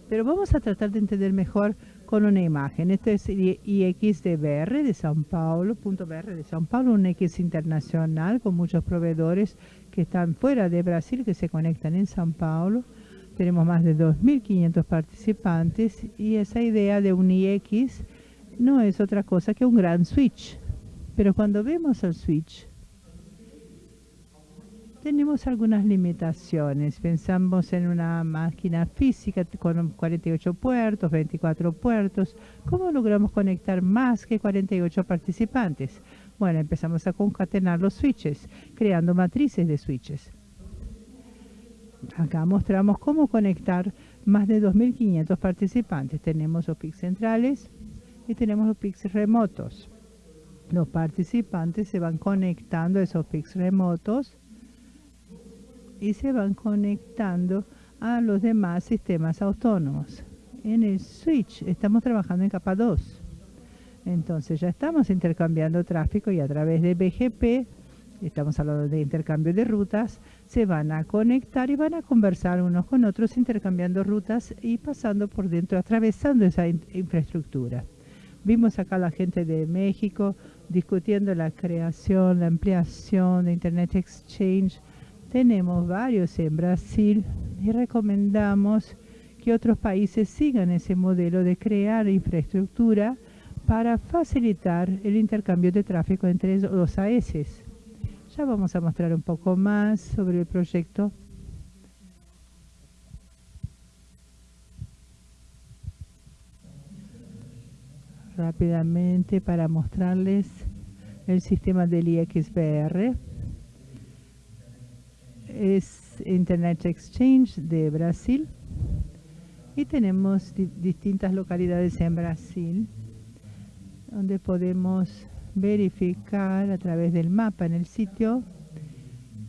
Pero vamos a tratar de entender mejor con una imagen. Este es IX de Sao Paulo, punto BR de Sao Paulo, un X internacional con muchos proveedores que están fuera de Brasil, que se conectan en Sao Paulo. Tenemos más de 2.500 participantes y esa idea de un IX no es otra cosa que un gran switch. Pero cuando vemos el switch, tenemos algunas limitaciones. Pensamos en una máquina física con 48 puertos, 24 puertos. ¿Cómo logramos conectar más que 48 participantes? Bueno, empezamos a concatenar los switches, creando matrices de switches. Acá mostramos cómo conectar más de 2.500 participantes. Tenemos los PICs centrales y tenemos los PICs remotos. Los participantes se van conectando a esos PICs remotos y se van conectando a los demás sistemas autónomos. En el switch estamos trabajando en capa 2. Entonces ya estamos intercambiando tráfico y a través de BGP, estamos hablando de intercambio de rutas, se van a conectar y van a conversar unos con otros intercambiando rutas y pasando por dentro, atravesando esa infraestructura. Vimos acá a la gente de México discutiendo la creación, la ampliación de Internet Exchange tenemos varios en Brasil y recomendamos que otros países sigan ese modelo de crear infraestructura para facilitar el intercambio de tráfico entre los AES. Ya vamos a mostrar un poco más sobre el proyecto. Rápidamente para mostrarles el sistema del IXBR es Internet Exchange de Brasil y tenemos distintas localidades en Brasil donde podemos verificar a través del mapa en el sitio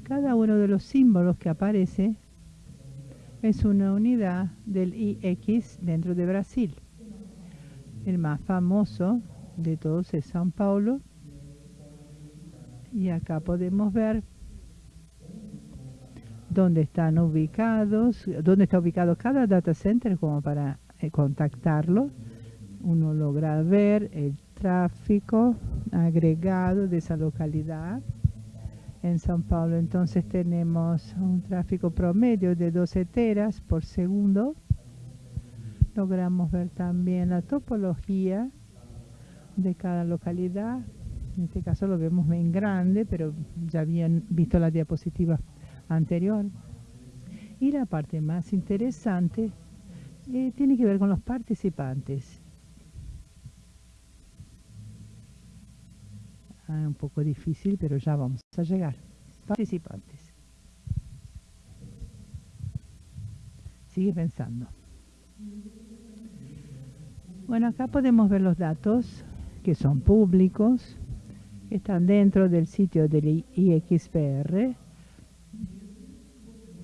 cada uno de los símbolos que aparece es una unidad del IX dentro de Brasil. El más famoso de todos es São Paulo. Y acá podemos ver dónde están ubicados, dónde está ubicado cada data center como para eh, contactarlo. Uno logra ver el tráfico agregado de esa localidad. En São Paulo entonces tenemos un tráfico promedio de 12 teras por segundo. Logramos ver también la topología de cada localidad. En este caso lo vemos en grande, pero ya habían visto la diapositiva anterior. Y la parte más interesante eh, tiene que ver con los participantes. Ah, un poco difícil, pero ya vamos a llegar. Participantes. Sigue pensando. Bueno, acá podemos ver los datos que son públicos, que están dentro del sitio del IXPR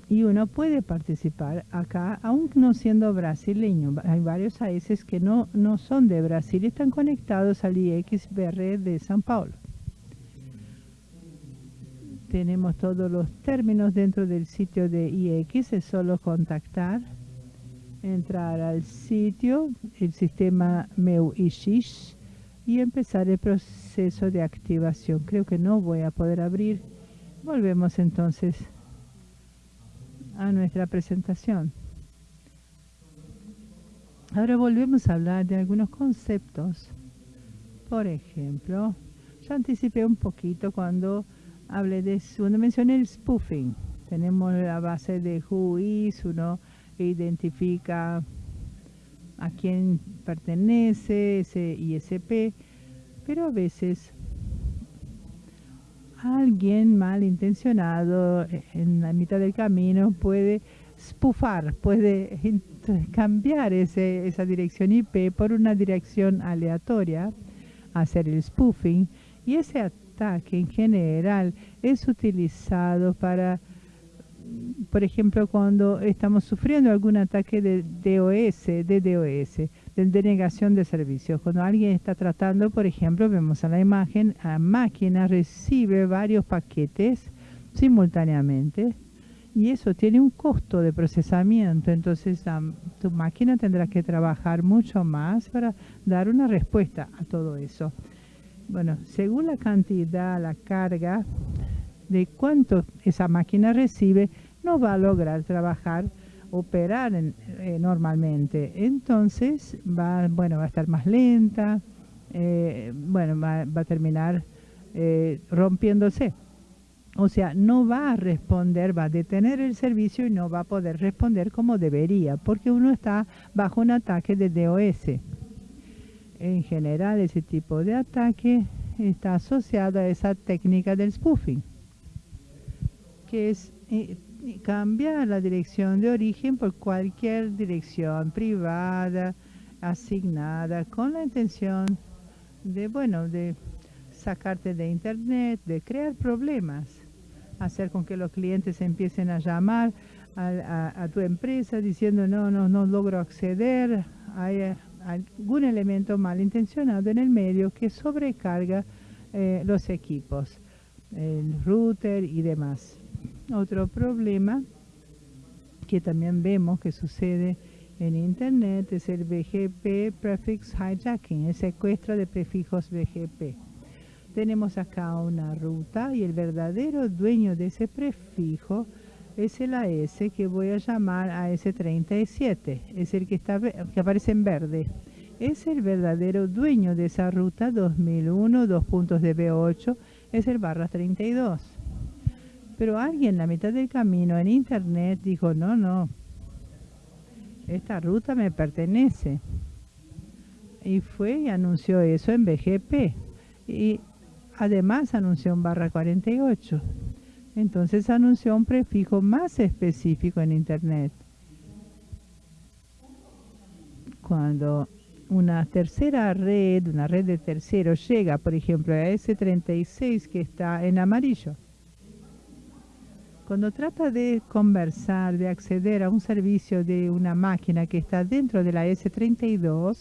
y uno puede participar acá, aún no siendo brasileño. Hay varios países que no, no son de Brasil y están conectados al IXBR de San Paulo. Tenemos todos los términos dentro del sitio de IX, es solo contactar, entrar al sitio, el sistema meu y empezar el proceso de activación. Creo que no voy a poder abrir. Volvemos entonces a nuestra presentación. Ahora volvemos a hablar de algunos conceptos. Por ejemplo, ya anticipé un poquito cuando hablé de, cuando mencioné el spoofing. Tenemos la base de WHOIS, uno identifica a quién pertenece ese ISP, pero a veces alguien malintencionado eh, en la mitad del camino puede spoofar, puede cambiar ese, esa dirección IP por una dirección aleatoria, hacer el spoofing, y ese ataque en general es utilizado para por ejemplo, cuando estamos sufriendo algún ataque de DOS, de DOS, de denegación de servicios. Cuando alguien está tratando, por ejemplo, vemos a la imagen, la máquina recibe varios paquetes simultáneamente y eso tiene un costo de procesamiento. Entonces, tu máquina tendrá que trabajar mucho más para dar una respuesta a todo eso. Bueno, según la cantidad, la carga, de cuánto esa máquina recibe, no va a lograr trabajar, operar eh, normalmente. Entonces, va, bueno, va a estar más lenta, eh, bueno, va, a terminar eh, rompiéndose. O sea, no va a responder, va a detener el servicio y no va a poder responder como debería, porque uno está bajo un ataque de DOS. En general, ese tipo de ataque está asociado a esa técnica del spoofing que es cambiar la dirección de origen por cualquier dirección privada, asignada, con la intención de, bueno, de sacarte de internet, de crear problemas, hacer con que los clientes empiecen a llamar a, tu empresa diciendo no, no, no logro acceder, hay eh, algún elemento malintencionado en el medio que sobrecarga eh, los equipos, el router y demás. Otro problema que también vemos que sucede en Internet es el BGP Prefix Hijacking, el secuestro de prefijos BGP. Tenemos acá una ruta y el verdadero dueño de ese prefijo es el AS que voy a llamar AS37, es el que, está, que aparece en verde. Es el verdadero dueño de esa ruta 2001, dos puntos de B8, es el barra 32. Pero alguien en la mitad del camino en internet dijo, no, no, esta ruta me pertenece. Y fue y anunció eso en BGP. Y además anunció un barra 48. Entonces anunció un prefijo más específico en internet. Cuando una tercera red, una red de terceros, llega, por ejemplo, a ese 36 que está en amarillo, cuando trata de conversar, de acceder a un servicio de una máquina que está dentro de la S32,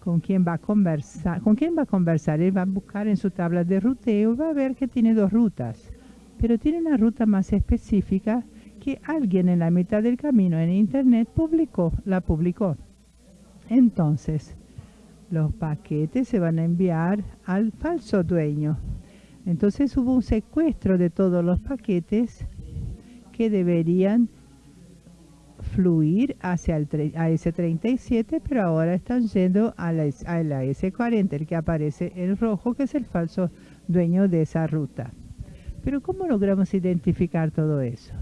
¿con quién va a conversar? ¿Con quién va a conversar? Él va a buscar en su tabla de ruteo y va a ver que tiene dos rutas, pero tiene una ruta más específica que alguien en la mitad del camino en internet publicó, la publicó. Entonces, los paquetes se van a enviar al falso dueño entonces hubo un secuestro de todos los paquetes que deberían fluir hacia el a S37, pero ahora están yendo a la, a la S40, el que aparece en rojo, que es el falso dueño de esa ruta. Pero ¿cómo logramos identificar todo eso?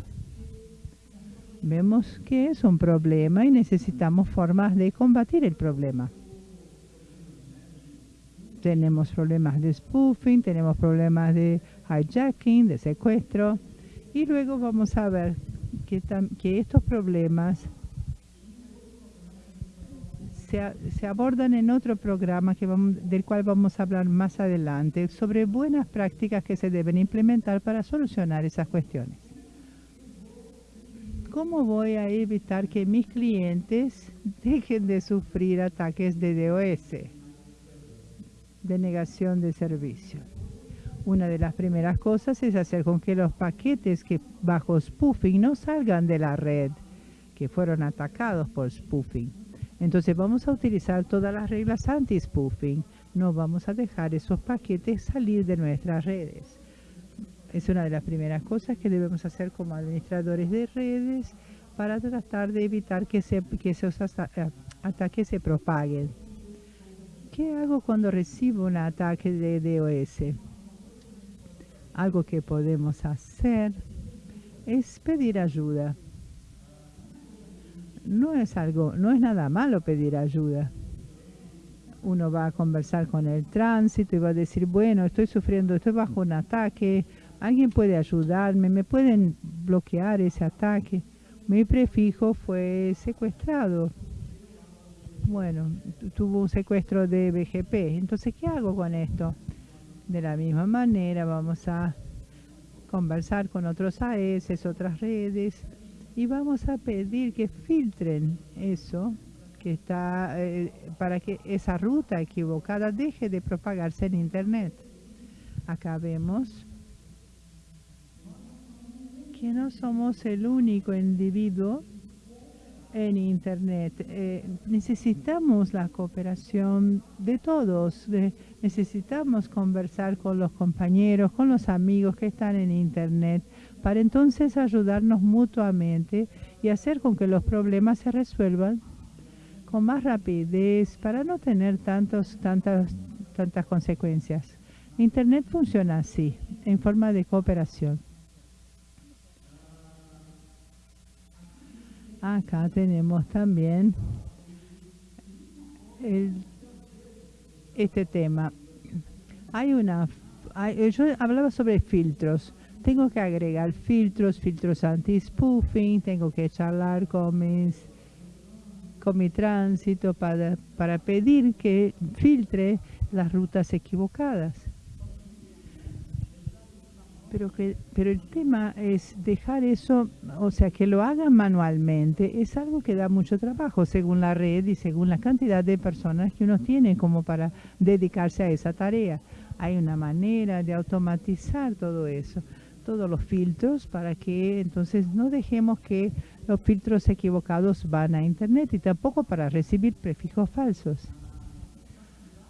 Vemos que es un problema y necesitamos formas de combatir el problema tenemos problemas de spoofing, tenemos problemas de hijacking, de secuestro, y luego vamos a ver que, estos problemas se, abordan en otro programa que del cual vamos a hablar más adelante, sobre buenas prácticas que se deben implementar para solucionar esas cuestiones. ¿cómo voy a evitar que mis clientes dejen de sufrir ataques de DOS, de negación de servicio? Una de las primeras cosas es hacer con que los paquetes que bajo spoofing no salgan de la red, que fueron atacados por spoofing. Entonces vamos a utilizar todas las reglas anti-spoofing. No vamos a dejar esos paquetes salir de nuestras redes. Es una de las primeras cosas que debemos hacer como administradores de redes para tratar de evitar que, esos eh, ataques se propaguen. ¿Qué hago cuando recibo un ataque de DOS? Algo que podemos hacer es pedir ayuda. No es algo, no es nada malo pedir ayuda. Uno va a conversar con el tránsito y va a decir, bueno, estoy sufriendo, estoy bajo un ataque, alguien puede ayudarme, me pueden bloquear ese ataque. Mi prefijo fue secuestrado. Bueno, tuvo un secuestro de BGP. Entonces, ¿qué hago con esto? De la misma manera vamos a conversar con otros AES, otras redes, y vamos a pedir que filtren eso que está eh, para que esa ruta equivocada deje de propagarse en Internet. Acá vemos que no somos el único individuo en Internet. Eh, necesitamos la cooperación de todos. necesitamos conversar con los compañeros, con los amigos que están en Internet, para entonces ayudarnos mutuamente y hacer con que los problemas se resuelvan con más rapidez para no tener tantos, tantas, tantas consecuencias. Internet funciona así, en forma de cooperación. Acá tenemos también este tema. Hay una, yo hablaba sobre filtros. Tengo que agregar filtros, filtros anti-spoofing, tengo que charlar con mis con mi tránsito para, para pedir que filtre las rutas equivocadas pero que pero el tema es dejar eso, o sea, que lo hagan manualmente, es algo que da mucho trabajo según la red y según la cantidad de personas que uno tiene como para dedicarse a esa tarea. Hay una manera de automatizar todo eso, todos los filtros para que entonces no dejemos que los filtros equivocados van a internet y tampoco para recibir prefijos falsos.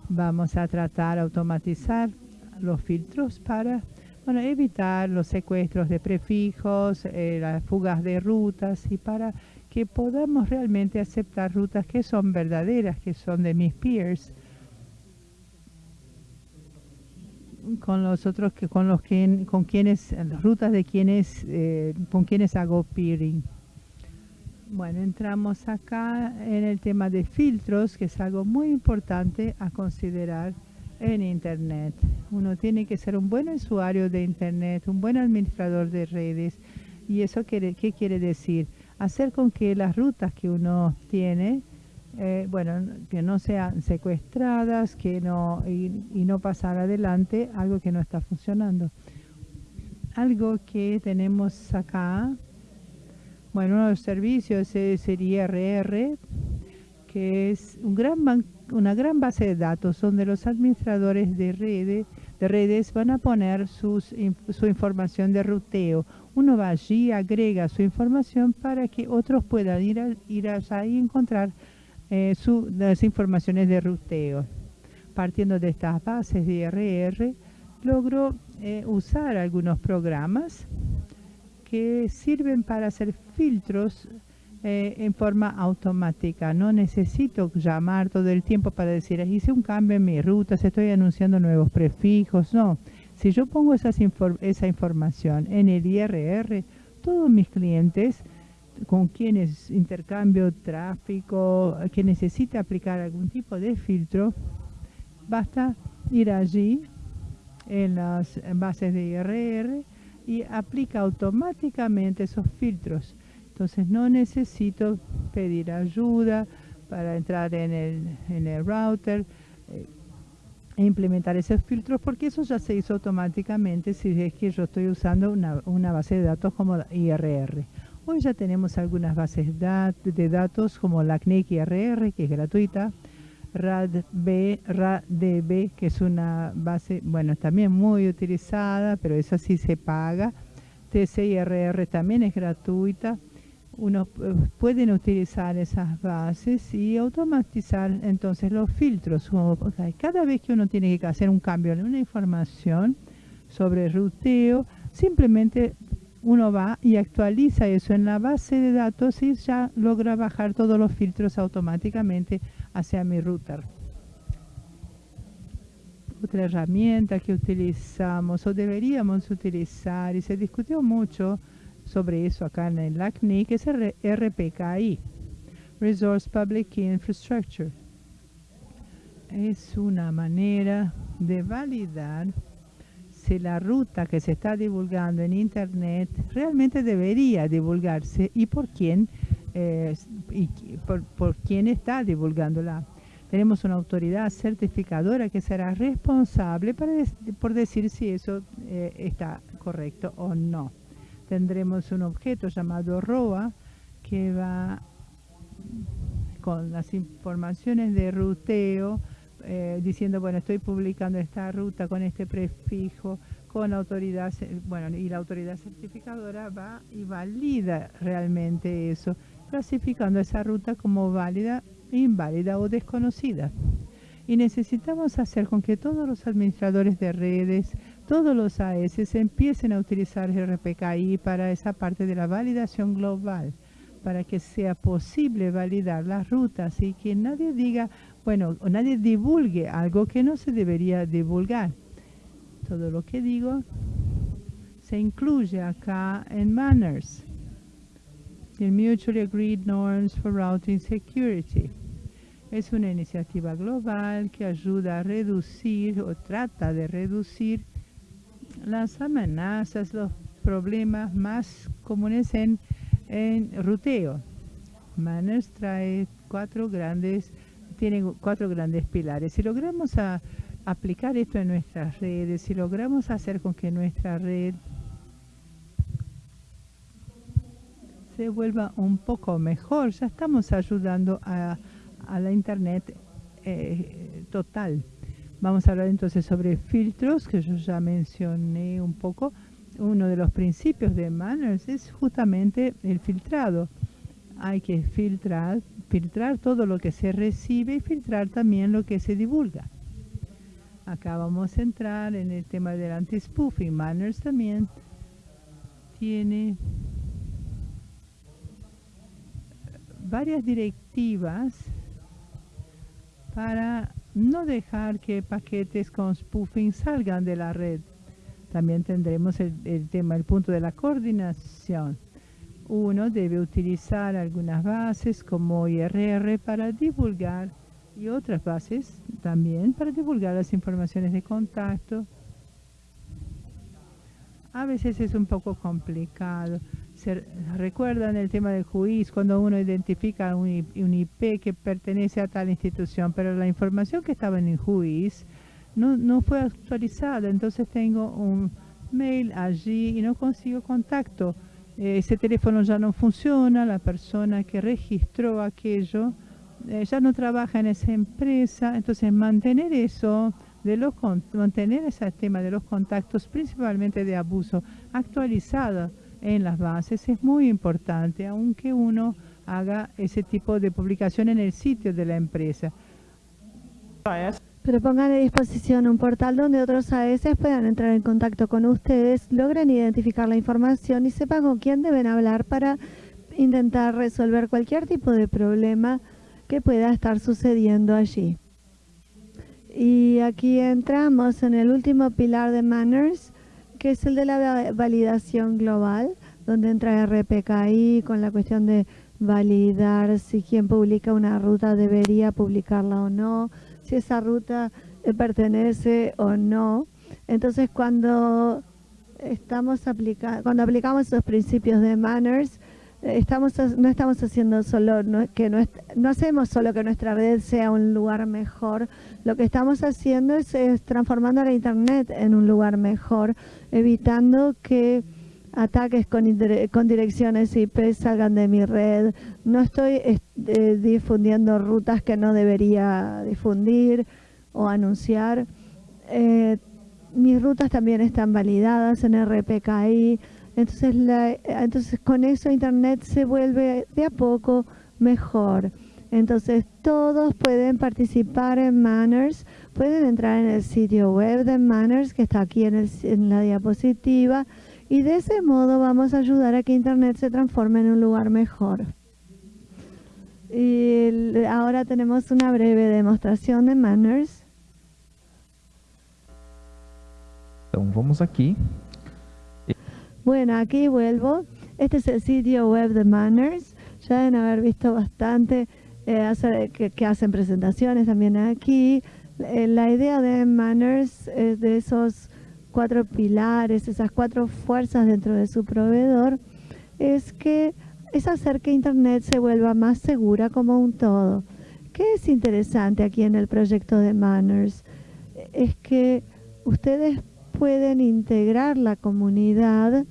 Vamos a tratar de automatizar los filtros para bueno, evitar los secuestros de prefijos, eh, las fugas de rutas y para que podamos realmente aceptar rutas que son verdaderas, que son de mis peers, con los otros que con los que con quienes las rutas de quienes eh, con quienes hago peering. Bueno, entramos acá en el tema de filtros, que es algo muy importante a considerar en Internet. Uno tiene que ser un buen usuario de Internet, un buen administrador de redes. ¿Y eso quiere, qué quiere decir? Hacer con que las rutas que uno tiene, eh, bueno, que no sean secuestradas que no, y, no pasar adelante algo que no está funcionando. Algo que tenemos acá, bueno, uno de los servicios es el IRR, que es un gran banco una gran base de datos donde los administradores de, redes, de redes van a poner sus, su información de ruteo. Uno va allí, agrega su información para que otros puedan ir, ir allá y encontrar eh, las informaciones de ruteo. Partiendo de estas bases de IRR, logro eh, usar algunos programas que sirven para hacer filtros eh, en forma automática. No necesito llamar todo el tiempo para decir, hice un cambio en mi ruta, estoy anunciando nuevos prefijos. No, si yo pongo esa información en el IRR, todos mis clientes con quienes intercambio tráfico, que necesite aplicar algún tipo de filtro, basta ir allí en las bases de IRR y aplica automáticamente esos filtros. Entonces no necesito pedir ayuda para entrar en el, en el router eh, e implementar esos filtros porque eso ya se hizo automáticamente si es que yo estoy usando una, una base de datos como IRR. Hoy ya tenemos algunas bases de datos como la CNIC IRR, que es gratuita, RADB, RADB, que es una base, bueno, también muy utilizada, pero esa sí se paga. TCIRR también es gratuita. Uno eh, pueden utilizar esas bases y automatizar entonces los filtros. Cada vez que uno tiene que hacer un cambio en una información sobre ruteo, simplemente uno va y actualiza eso en la base de datos y ya logra bajar todos los filtros automáticamente hacia mi router. Otra herramienta que utilizamos o deberíamos utilizar y se discutió mucho sobre eso acá en el ACNIC es el RPKI, Resource Public Infrastructure. Es una manera de validar si la ruta que se está divulgando en Internet realmente debería divulgarse y por quién, eh, por, por quién está divulgándola. Tenemos una autoridad certificadora que será responsable para por decir si eso eh, está correcto o no. Tendremos un objeto llamado ROA que va con las informaciones de ruteo, eh, diciendo, bueno, estoy publicando esta ruta con este prefijo, con autoridad, bueno, y la autoridad certificadora va y valida realmente eso, clasificando esa ruta como válida inválida o desconocida. Y necesitamos hacer con que todos los administradores de redes, todos los AS empiecen a utilizar RPKI para esa parte de la validación global, para que sea posible validar las rutas y que nadie diga, bueno, nadie divulgue algo que no se debería divulgar. Todo lo que digo se incluye acá en Manners, en Mutually Agreed Norms for Routing Security. Es una iniciativa global que ayuda a reducir o trata de reducir las amenazas, los problemas más comunes en, en ruteo. Manners trae cuatro grandes, tiene cuatro grandes pilares. Si logramos aplicar esto en nuestras redes, si logramos hacer con que nuestra red se vuelva un poco mejor, ya estamos ayudando a a la Internet eh, total. Vamos a hablar entonces sobre filtros, que yo ya mencioné un poco. Uno de los principios de Manners es justamente el filtrado. Hay que filtrar, filtrar todo lo que se recibe y filtrar también lo que se divulga. Acá vamos a entrar en el tema del anti-spoofing. Manners también tiene varias directivas para no dejar que paquetes con spoofing salgan de la red. También tendremos el, tema, el punto de la coordinación. Uno debe utilizar algunas bases como IRR para divulgar y otras bases también para divulgar las informaciones de contacto. A veces es un poco complicado recuerdan el tema del juiz cuando uno identifica un, IP que pertenece a tal institución, pero la información que estaba en el juiz no, fue actualizada, entonces tengo un mail allí y no consigo contacto. ese teléfono ya no funciona, la persona que registró aquello eh, ya no trabaja en esa empresa, entonces mantener eso de los mantener ese tema de los contactos, principalmente de abuso, actualizado en las bases es muy importante, aunque uno haga ese tipo de publicación en el sitio de la empresa. Pero pongan a disposición un portal donde otros AS puedan entrar en contacto con ustedes, logren identificar la información y sepan con quién deben hablar para intentar resolver cualquier tipo de problema que pueda estar sucediendo allí. Y aquí entramos en el último pilar de Manners, que es el de la validación global, donde entra RPKI con la cuestión de validar si quien publica una ruta debería publicarla o no, si esa ruta eh, pertenece o no. Entonces, cuando estamos aplicando, cuando aplicamos esos principios de manners, estamos no estamos haciendo solo que no, no hacemos solo que nuestra red sea un lugar mejor, lo que estamos haciendo es, transformando la internet en un lugar mejor, evitando que ataques con, direcciones IP salgan de mi red. No estoy eh, difundiendo rutas que no debería difundir o anunciar. Eh, mis rutas también están validadas en RPKI. Entonces, entonces con eso Internet se vuelve de a poco mejor. Entonces todos pueden participar en Manners, pueden entrar en el sitio web de Manners que está aquí en, en la diapositiva y de ese modo vamos a ayudar a que Internet se transforme en un lugar mejor. Y ahora tenemos una breve demostración de Manners. Entonces vamos aquí. Bueno, aquí vuelvo. Este es el sitio web de Manners. Ya deben haber visto bastante eh, que, hacen presentaciones también aquí. Eh, la idea de Manners es de esos cuatro pilares, esas cuatro fuerzas dentro de su proveedor, es que es hacer que Internet se vuelva más segura como un todo. ¿Qué es interesante aquí en el proyecto de Manners? Es que ustedes pueden integrar la comunidad,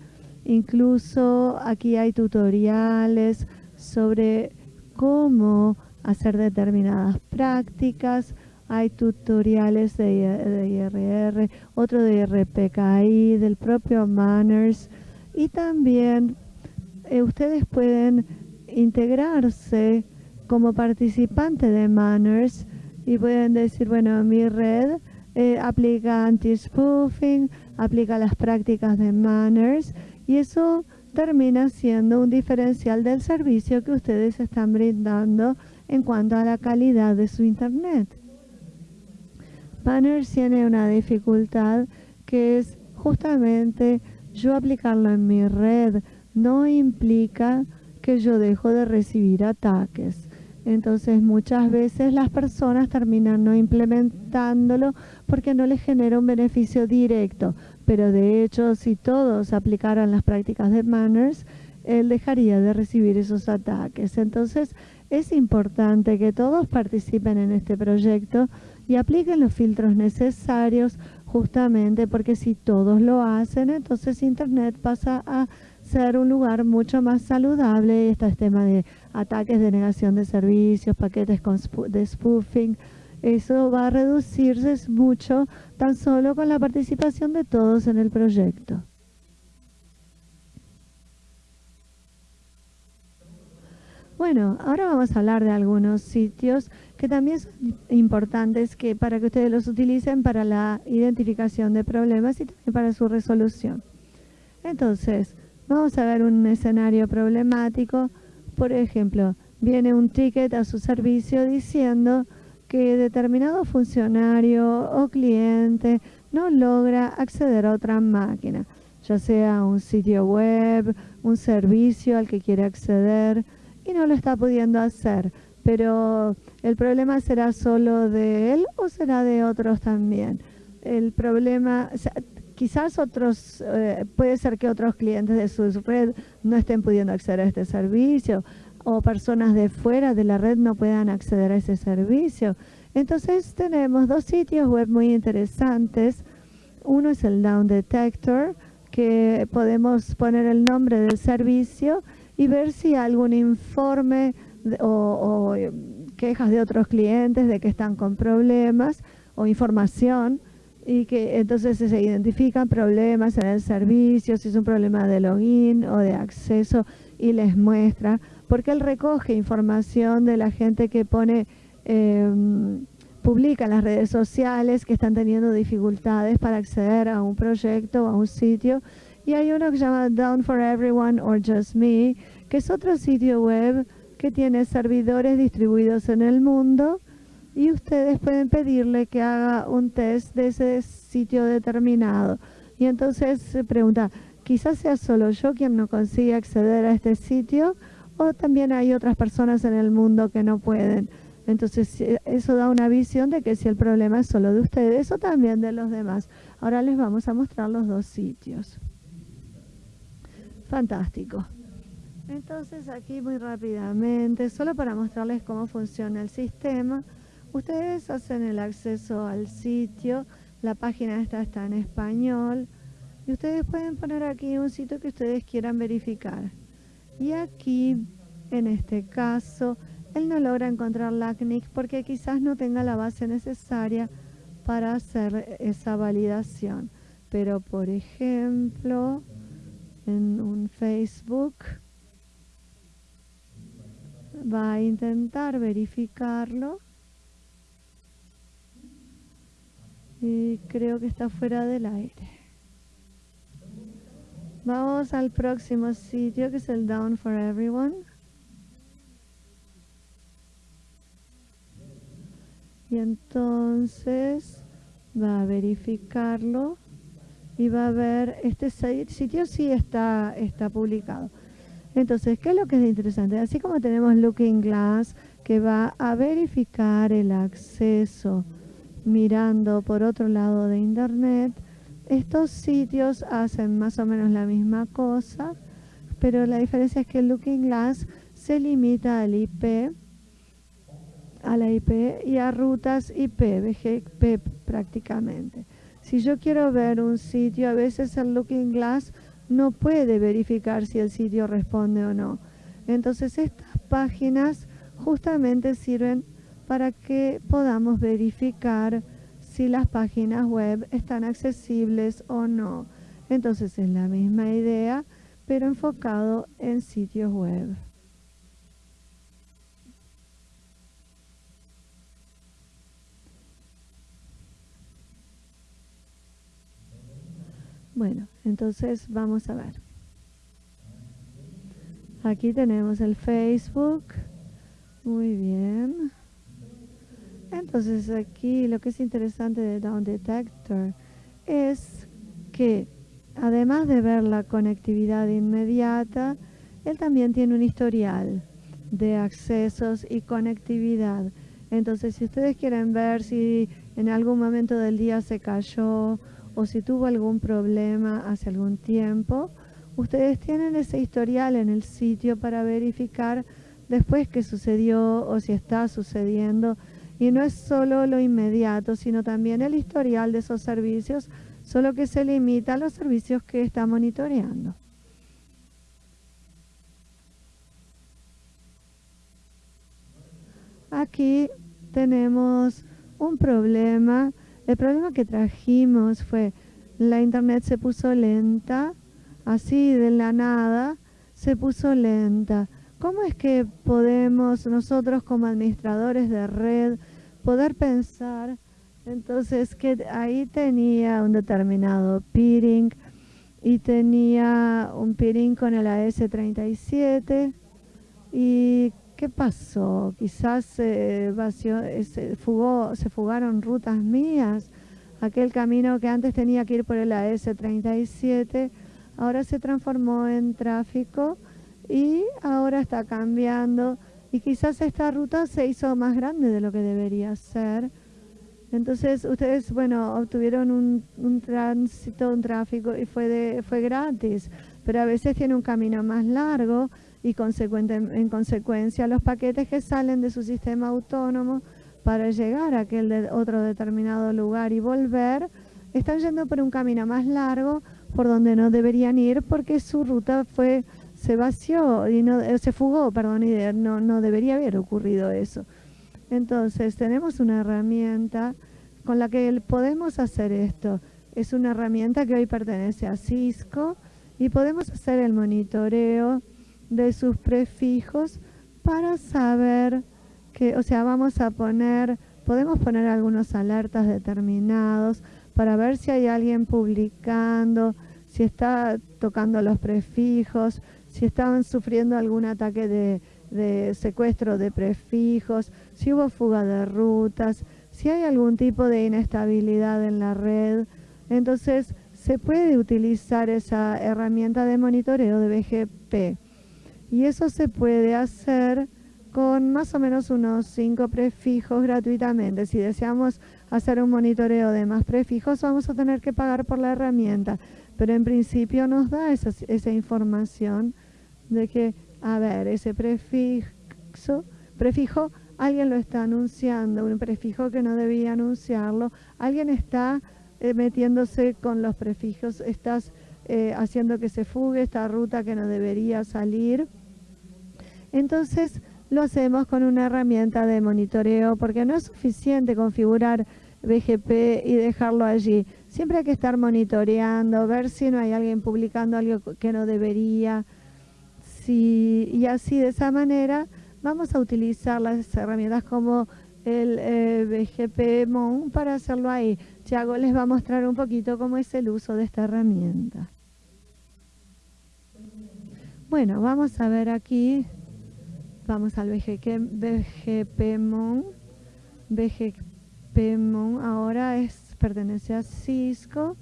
incluso aquí hay tutoriales sobre cómo hacer determinadas prácticas, hay tutoriales de, IRR, otro de RPKI, del propio Manners. Y también eh, ustedes pueden integrarse como participante de Manners y pueden decir, bueno, mi red eh, aplica anti-spoofing, aplica las prácticas de Manners y eso termina siendo un diferencial del servicio que ustedes están brindando en cuanto a la calidad de su Internet. Banner tiene una dificultad que es justamente yo aplicarlo en mi red no implica que yo dejo de recibir ataques. Entonces muchas veces las personas terminan no implementándolo porque no les genera un beneficio directo. Pero de hecho, si todos aplicaran las prácticas de Manners, él dejaría de recibir esos ataques. Entonces es importante que todos participen en este proyecto y apliquen los filtros necesarios justamente porque si todos lo hacen, entonces Internet pasa a ser un lugar mucho más saludable. Está el tema de ataques de negación de servicios, paquetes de spoofing. Eso va a reducirse mucho tan solo con la participación de todos en el proyecto. Bueno, ahora vamos a hablar de algunos sitios que también son importantes que para que ustedes los utilicen para la identificación de problemas y también para su resolución. Entonces, vamos a ver un escenario problemático. Por ejemplo, viene un ticket a su servicio diciendo que determinado funcionario o cliente no logra acceder a otra máquina, ya sea un sitio web, un servicio al que quiere acceder, y no lo está pudiendo hacer. Pero el problema será solo de él o será de otros también. El problema, quizás otros, eh, puede ser que otros clientes de su red no estén pudiendo acceder a este servicio o personas de fuera de la red no puedan acceder a ese servicio. Entonces tenemos dos sitios web muy interesantes. Uno es el Down Detector, que podemos poner el nombre del servicio y ver si algún informe o, eh, quejas de otros clientes de que están con problemas o información y que entonces se identifican problemas en el servicio, si es un problema de login o de acceso y les muestra, porque él recoge información de la gente que pone, em, publica en las redes sociales que están teniendo dificultades para acceder a un proyecto o a un sitio. Y hay uno que se llama Down for Everyone or Just Me, que es otro sitio web que tiene servidores distribuidos en el mundo y ustedes pueden pedirle que haga un test de ese sitio determinado. Y entonces se pregunta, quizás sea solo yo quien no consigue acceder a este sitio o también hay otras personas en el mundo que no pueden. Entonces eso da una visión de que si el problema es solo de ustedes o también de los demás. Ahora les vamos a mostrar los dos sitios. Fantástico. Entonces aquí muy rápidamente, solo para mostrarles cómo funciona el sistema, ustedes hacen el acceso al sitio, la página esta está en español, y ustedes pueden poner aquí un sitio que ustedes quieran verificar. Y aquí, en este caso, él no logra encontrar LACNIC porque quizás no tenga la base necesaria para hacer esa validación. Pero, por ejemplo, en un Facebook va a intentar verificarlo y creo que está fuera del aire. Vamos al próximo sitio que es el Down for Everyone. Y entonces va a verificarlo y va a ver, este sitio sí está, está publicado. Entonces, ¿qué es lo que es interesante? Así como tenemos Looking Glass, que va a verificar el acceso mirando por otro lado de Internet, estos sitios hacen más o menos la misma cosa, pero la diferencia es que el Looking Glass se limita al IP, a la IP y a rutas IP, BGP prácticamente. Si yo quiero ver un sitio, a veces el Looking Glass no puede verificar si el sitio responde o no. Entonces estas páginas justamente sirven para que podamos verificar si las páginas web están accesibles o no. Entonces es la misma idea, pero enfocado en sitios web. Bueno, entonces vamos a ver. Aquí tenemos el Facebook. Muy bien. Entonces aquí lo que es interesante de Down Detector es que además de ver la conectividad inmediata, él también tiene un historial de accesos y conectividad. Entonces si ustedes quieren ver si en algún momento del día se cayó o si tuvo algún problema hace algún tiempo, ustedes tienen ese historial en el sitio para verificar después qué sucedió o si está sucediendo. Y no es solo lo inmediato, sino también el historial de esos servicios, solo que se limita a los servicios que está monitoreando. Aquí tenemos un problema el problema que trajimos fue la internet se puso lenta, así de la nada, se puso lenta. ¿Cómo es que podemos nosotros como administradores de red poder pensar entonces que ahí tenía un determinado peering y tenía un peering con el AS37 y ¿Qué pasó? Quizás se, se, fugó, se fugaron rutas mías. Aquel camino que antes tenía que ir por el AS37, ahora se transformó en tráfico y ahora está cambiando. Y quizás esta ruta se hizo más grande de lo que debería ser. Entonces ustedes, bueno, obtuvieron un, un tránsito, un tráfico y fue, de, fue gratis, pero a veces tiene un camino más largo y en consecuencia los paquetes que salen de su sistema autónomo para llegar a aquel otro determinado lugar y volver, están yendo por un camino más largo por donde no deberían ir porque su ruta fue se vació y no eh, se fugó, perdón, y no, no debería haber ocurrido eso. Entonces, tenemos una herramienta con la que podemos hacer esto. Es una herramienta que hoy pertenece a Cisco y podemos hacer el monitoreo de sus prefijos para saber que, o sea, vamos a poner, podemos poner algunos alertas determinados para ver si hay alguien publicando, si está tocando los prefijos, si estaban sufriendo algún ataque de, secuestro de prefijos, si hubo fuga de rutas, si hay algún tipo de inestabilidad en la red. Entonces, se puede utilizar esa herramienta de monitoreo de BGP. Y eso se puede hacer con más o menos unos cinco prefijos gratuitamente. Si deseamos hacer un monitoreo de más prefijos, vamos a tener que pagar por la herramienta. Pero en principio nos da esa, información de que, a ver, ese prefijo, prefijo, alguien lo está anunciando, un prefijo que no debía anunciarlo, alguien está eh, metiéndose con los prefijos, estás eh, haciendo que se fugue esta ruta que no debería salir. Entonces lo hacemos con una herramienta de monitoreo porque no es suficiente configurar BGP y dejarlo allí. Siempre hay que estar monitoreando, ver si no hay alguien publicando algo que no debería. Y así de esa manera vamos a utilizar las herramientas como el eh, BGP Mon para hacerlo ahí. Tiago les va a mostrar un poquito cómo es el uso de esta herramienta. Bueno, vamos a ver aquí, vamos al BGP Mon. BGP Mon ahora es, pertenece a Cisco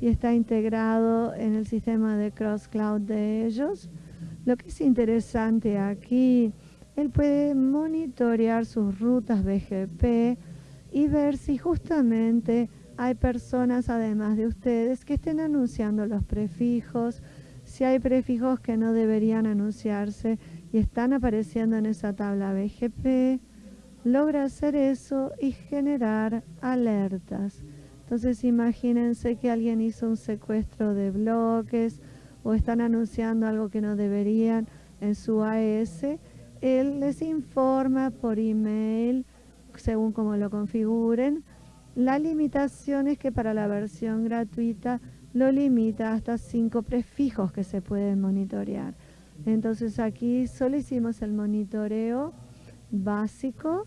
y está integrado en el sistema de cross cloud de ellos. Lo que es interesante aquí él puede monitorear sus rutas BGP y ver si justamente hay personas, además de ustedes, que estén anunciando los prefijos, si hay prefijos que no deberían anunciarse y están apareciendo en esa tabla BGP, logra hacer eso y generar alertas. Entonces imagínense que alguien hizo un secuestro de bloques o están anunciando algo que no deberían en su AES él les informa por email, según como lo configuren. La limitación es que para la versión gratuita lo limita hasta cinco prefijos que se pueden monitorear. Entonces aquí solo hicimos el monitoreo básico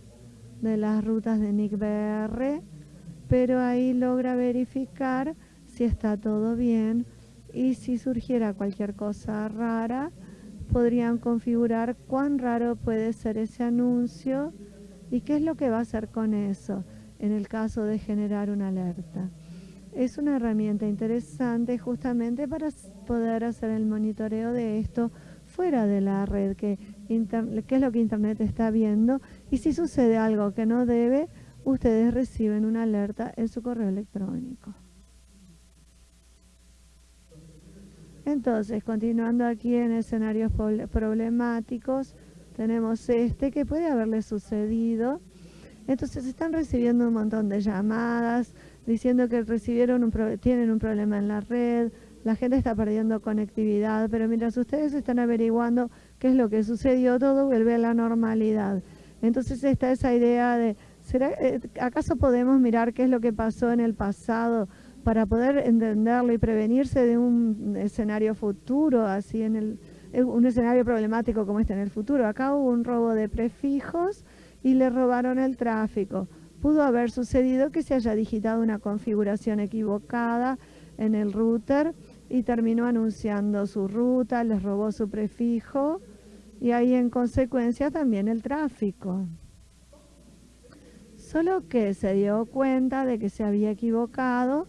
de las rutas de NICBR, pero ahí logra verificar si está todo bien y si surgiera cualquier cosa rara, podrían configurar cuán raro puede ser ese anuncio y qué es lo que va a hacer con eso en el caso de generar una alerta. Es una herramienta interesante justamente para poder hacer el monitoreo de esto fuera de la red, que, qué es lo que Internet está viendo y si sucede algo que no debe, ustedes reciben una alerta en su correo electrónico. Entonces, continuando aquí en escenarios problemáticos, tenemos este que puede haberle sucedido. Entonces están recibiendo un montón de llamadas diciendo que recibieron un tienen un problema en la red, la gente está perdiendo conectividad, pero mientras ustedes están averiguando qué es lo que sucedió, todo vuelve a la normalidad. Entonces está esa idea de, ¿será, eh, ¿acaso podemos mirar qué es lo que pasó en el pasado? para poder entenderlo y prevenirse de un escenario futuro, así en el, un escenario problemático como este en el futuro. Acá hubo un robo de prefijos y le robaron el tráfico. Pudo haber sucedido que se haya digitado una configuración equivocada en el router y terminó anunciando su ruta, les robó su prefijo y ahí en consecuencia también el tráfico. Solo que se dio cuenta de que se había equivocado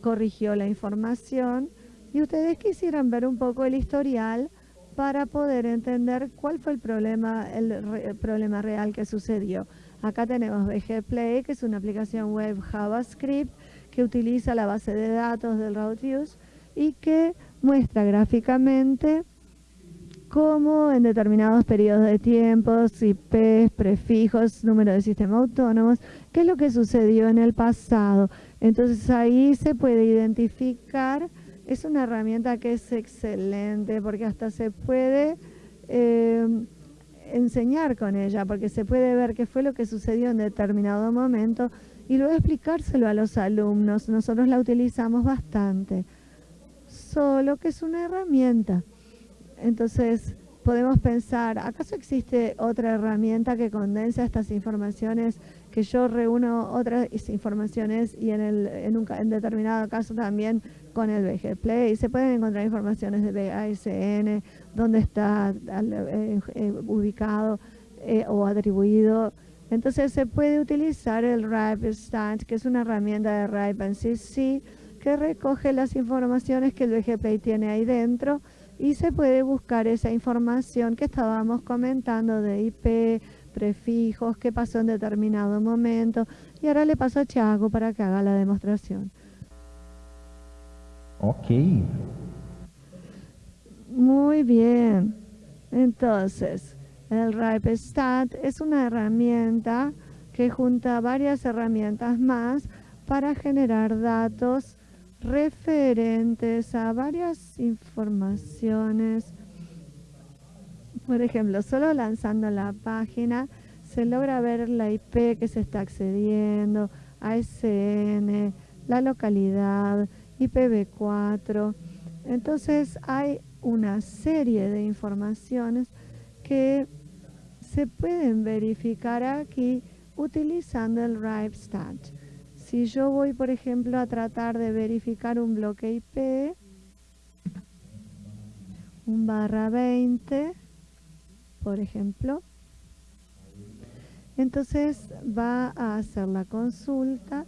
corrigió la información y ustedes quisieran ver un poco el historial para poder entender cuál fue el problema, el, problema real que sucedió. Acá tenemos BG Play, que es una aplicación web JavaScript que utiliza la base de datos del RouteViews y que muestra gráficamente cómo en determinados periodos de tiempo, IPs, prefijos, número de sistemas autónomos, qué es lo que sucedió en el pasado. Entonces ahí se puede identificar, es una herramienta que es excelente porque hasta se puede eh, enseñar con ella, porque se puede ver qué fue lo que sucedió en determinado momento y luego explicárselo a los alumnos. Nosotros la utilizamos bastante, solo que es una herramienta. Entonces, podemos pensar, ¿acaso existe otra herramienta que condensa estas informaciones, que yo reúno otras informaciones y en, el, en un en determinado caso también con el BG Play? Se pueden encontrar informaciones de BASN, dónde está eh, eh, ubicado eh, o atribuido. Entonces se puede utilizar el RIPE Stat, que es una herramienta de RIPE en CC, que recoge las informaciones que el BG Play tiene ahí dentro y se puede buscar esa información que estábamos comentando de IP, prefijos, qué pasó en determinado momento. Y ahora le paso a Thiago para que haga la demostración. Ok. Muy bien. Entonces, el RipeStat es una herramienta que junta varias herramientas más para generar datos referentes a varias informaciones. Por ejemplo, solo lanzando la página se logra ver la IP que se está accediendo, ASN, la localidad, IPv4. Entonces hay una serie de informaciones que se pueden verificar aquí utilizando el RipeStat. Si yo voy, por ejemplo, a tratar de verificar un bloque IP, un barra 20, por ejemplo, entonces va a hacer la consulta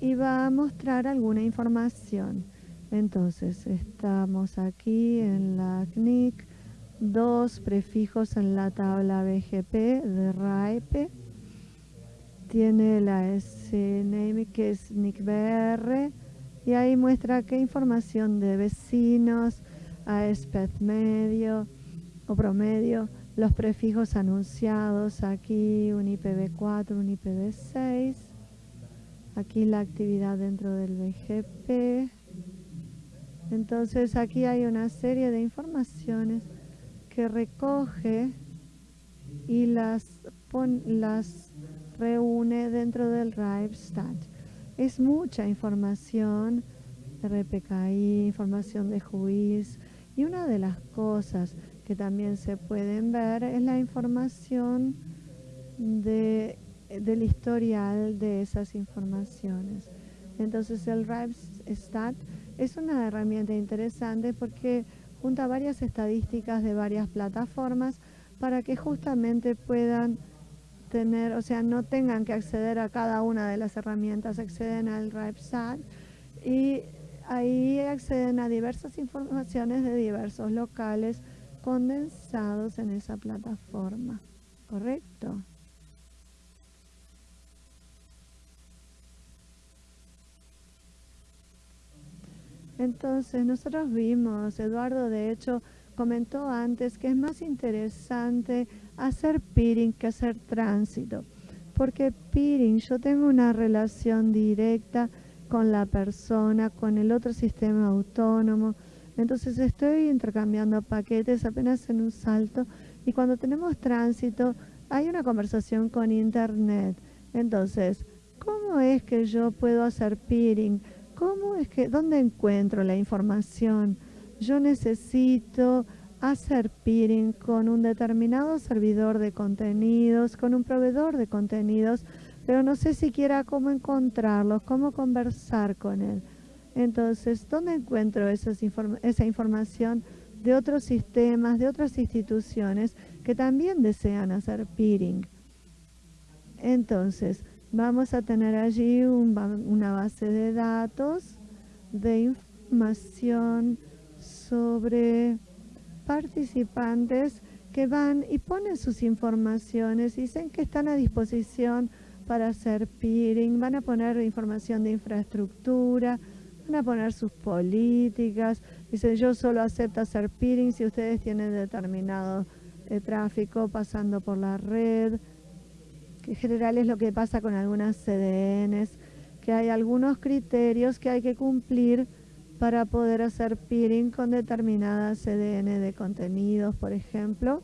y va a mostrar alguna información. Entonces estamos aquí en la CNIC, dos prefijos en la tabla BGP de RAIPE. Tiene la SNAME que es NICBR y ahí muestra qué información de vecinos, ASPED medio o promedio, los prefijos anunciados, aquí un IPv4, un IPv6, aquí la actividad dentro del BGP. Entonces aquí hay una serie de informaciones que recoge y las, las reúne dentro del RiveStat. Es mucha información, RPKI, información de juiz y una de las cosas que también se pueden ver es la información de, del historial de esas informaciones. Entonces el RiveStat es una herramienta interesante porque junta varias estadísticas de varias plataformas para que justamente puedan tener, o sea, no tengan que acceder a cada una de las herramientas, acceden al RiveStat y ahí acceden a diversas informaciones de diversos locales condensados en esa plataforma, ¿correcto? Entonces, nosotros vimos, Eduardo de hecho comentó antes que es más interesante hacer peering que hacer tránsito. Porque peering, yo tengo una relación directa con la persona, con el otro sistema autónomo, entonces estoy intercambiando paquetes apenas en un salto y cuando tenemos tránsito hay una conversación con Internet. Entonces, ¿cómo es que yo puedo hacer peering? ¿Cómo es que, dónde encuentro la información? Yo necesito hacer peering con un determinado servidor de contenidos, con un proveedor de contenidos, pero no sé siquiera cómo encontrarlos, cómo conversar con él. Entonces, ¿dónde encuentro esa información de otros sistemas, de otras instituciones que también desean hacer peering? Entonces, vamos a tener allí una base de datos de información sobre participantes que van y ponen sus informaciones, dicen que están a disposición para hacer peering, van a poner información de infraestructura, van a poner sus políticas. Dice, yo solo acepto hacer peering si ustedes tienen determinado eh, tráfico pasando por la red, que en general es lo que pasa con algunas CDNs, que hay algunos criterios que hay que cumplir para poder hacer peering con determinadas CDN de contenidos, por ejemplo.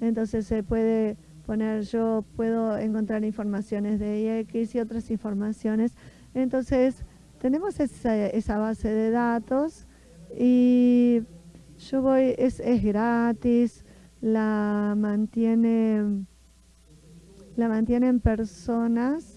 Entonces se puede poner, yo puedo encontrar informaciones de IX y otras informaciones. Entonces, tenemos esa, base de datos y yo voy, es, gratis, la mantiene la mantienen personas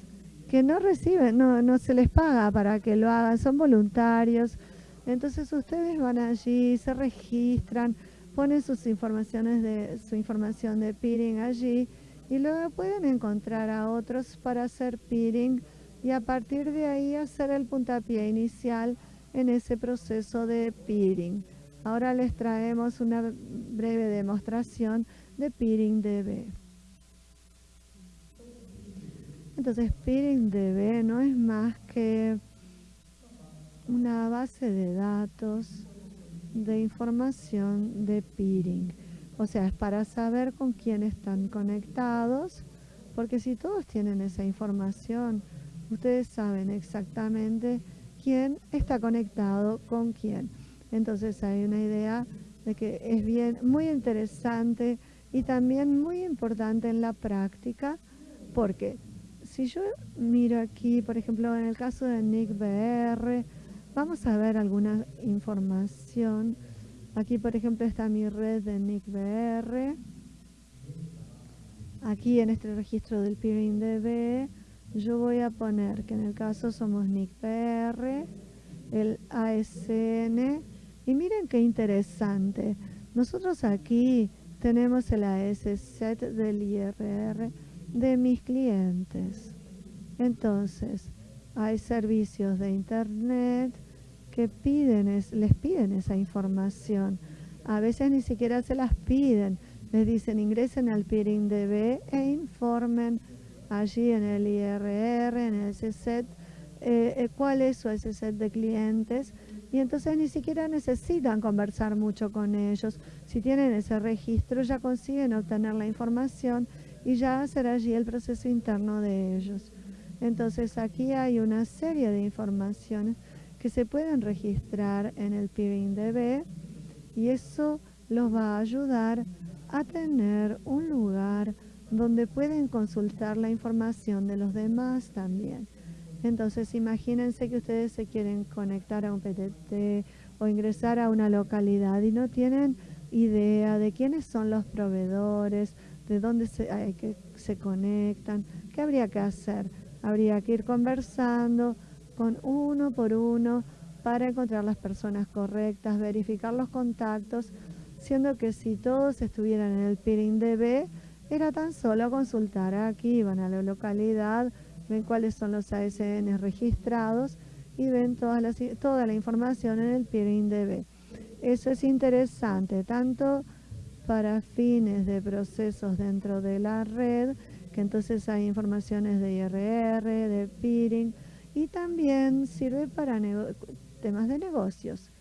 que no reciben, no, no se les paga para que lo hagan, son voluntarios. Entonces ustedes van allí, se registran, ponen sus informaciones de su información de peering allí y luego pueden encontrar a otros para hacer peering y a partir de ahí hacer el puntapié inicial en ese proceso de peering. Ahora les traemos una breve demostración de peering DB. Entonces peering DB no es más que una base de datos de información de peering. O sea, es para saber con quién están conectados, porque si todos tienen esa información, ustedes saben exactamente quién está conectado con quién. Entonces hay una idea de que es bien, muy interesante y también muy importante en la práctica, porque si yo miro aquí, por ejemplo, en el caso de Nick BR, vamos a ver alguna información. Aquí, por ejemplo, está mi red de Nick BR. Aquí en este registro del peering DB, yo voy a poner que en el caso somos Nick BR, el ASN, y miren qué interesante. Nosotros aquí tenemos el AS set del IRR de mis clientes. Entonces, hay servicios de Internet que piden les piden esa información. A veces ni siquiera se las piden. Les dicen ingresen al peering DB e informen allí en el IRR, en ese set, eh, eh, cuál es su set de clientes y entonces ni siquiera necesitan conversar mucho con ellos. Si tienen ese registro ya consiguen obtener la información y ya hacer allí el proceso interno de ellos. Entonces aquí hay una serie de informaciones que se pueden registrar en el DB y eso los va a ayudar a tener un lugar donde pueden consultar la información de los demás también. Entonces imagínense que ustedes se quieren conectar a un PTT o ingresar a una localidad y no tienen idea de quiénes son los proveedores, de dónde se, se conectan, ¿qué habría que hacer? Habría que ir conversando con uno por uno para encontrar las personas correctas, verificar los contactos, siendo que si todos estuvieran en el peering DB, era tan solo consultar aquí, van a la localidad, ven cuáles son los ASN registrados y ven toda la, toda la información en el peering DB. Eso es interesante, tanto para fines de procesos dentro de la red, que entonces hay informaciones de IRR, de peering, y también sirve para temas de negocios.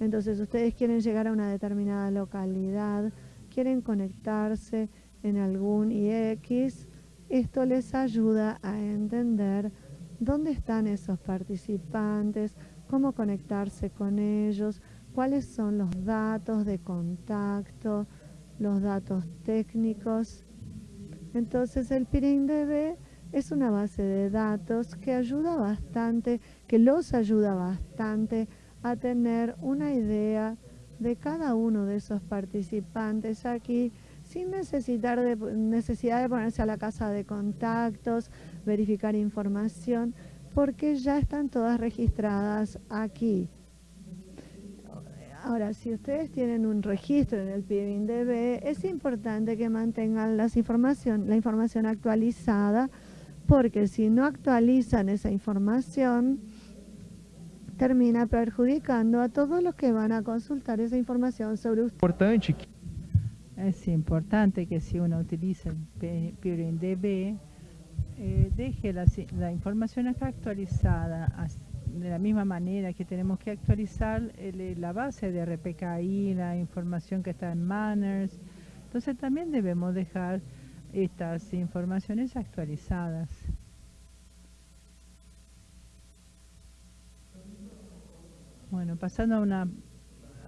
Entonces ustedes quieren llegar a una determinada localidad, quieren conectarse en algún IX, esto les ayuda a entender dónde están esos participantes, cómo conectarse con ellos, cuáles son los datos de contacto, los datos técnicos. Entonces el DB es una base de datos que ayuda bastante, que los ayuda bastante a tener una idea de cada uno de esos participantes aquí sin necesitar de, necesidad de ponerse a la casa de contactos, verificar información, porque ya están todas registradas aquí. Ahora, si ustedes tienen un registro en el DB, es importante que mantengan las información, la información actualizada, porque si no actualizan esa información, termina perjudicando a todos los que van a consultar esa información sobre usted. Es importante que si uno utiliza el DB, eh, deje la, la información actualizada de la misma manera que tenemos que actualizar la base de RPKI, la información que está en Manners. Entonces también debemos dejar estas informaciones actualizadas. Bueno, pasando a una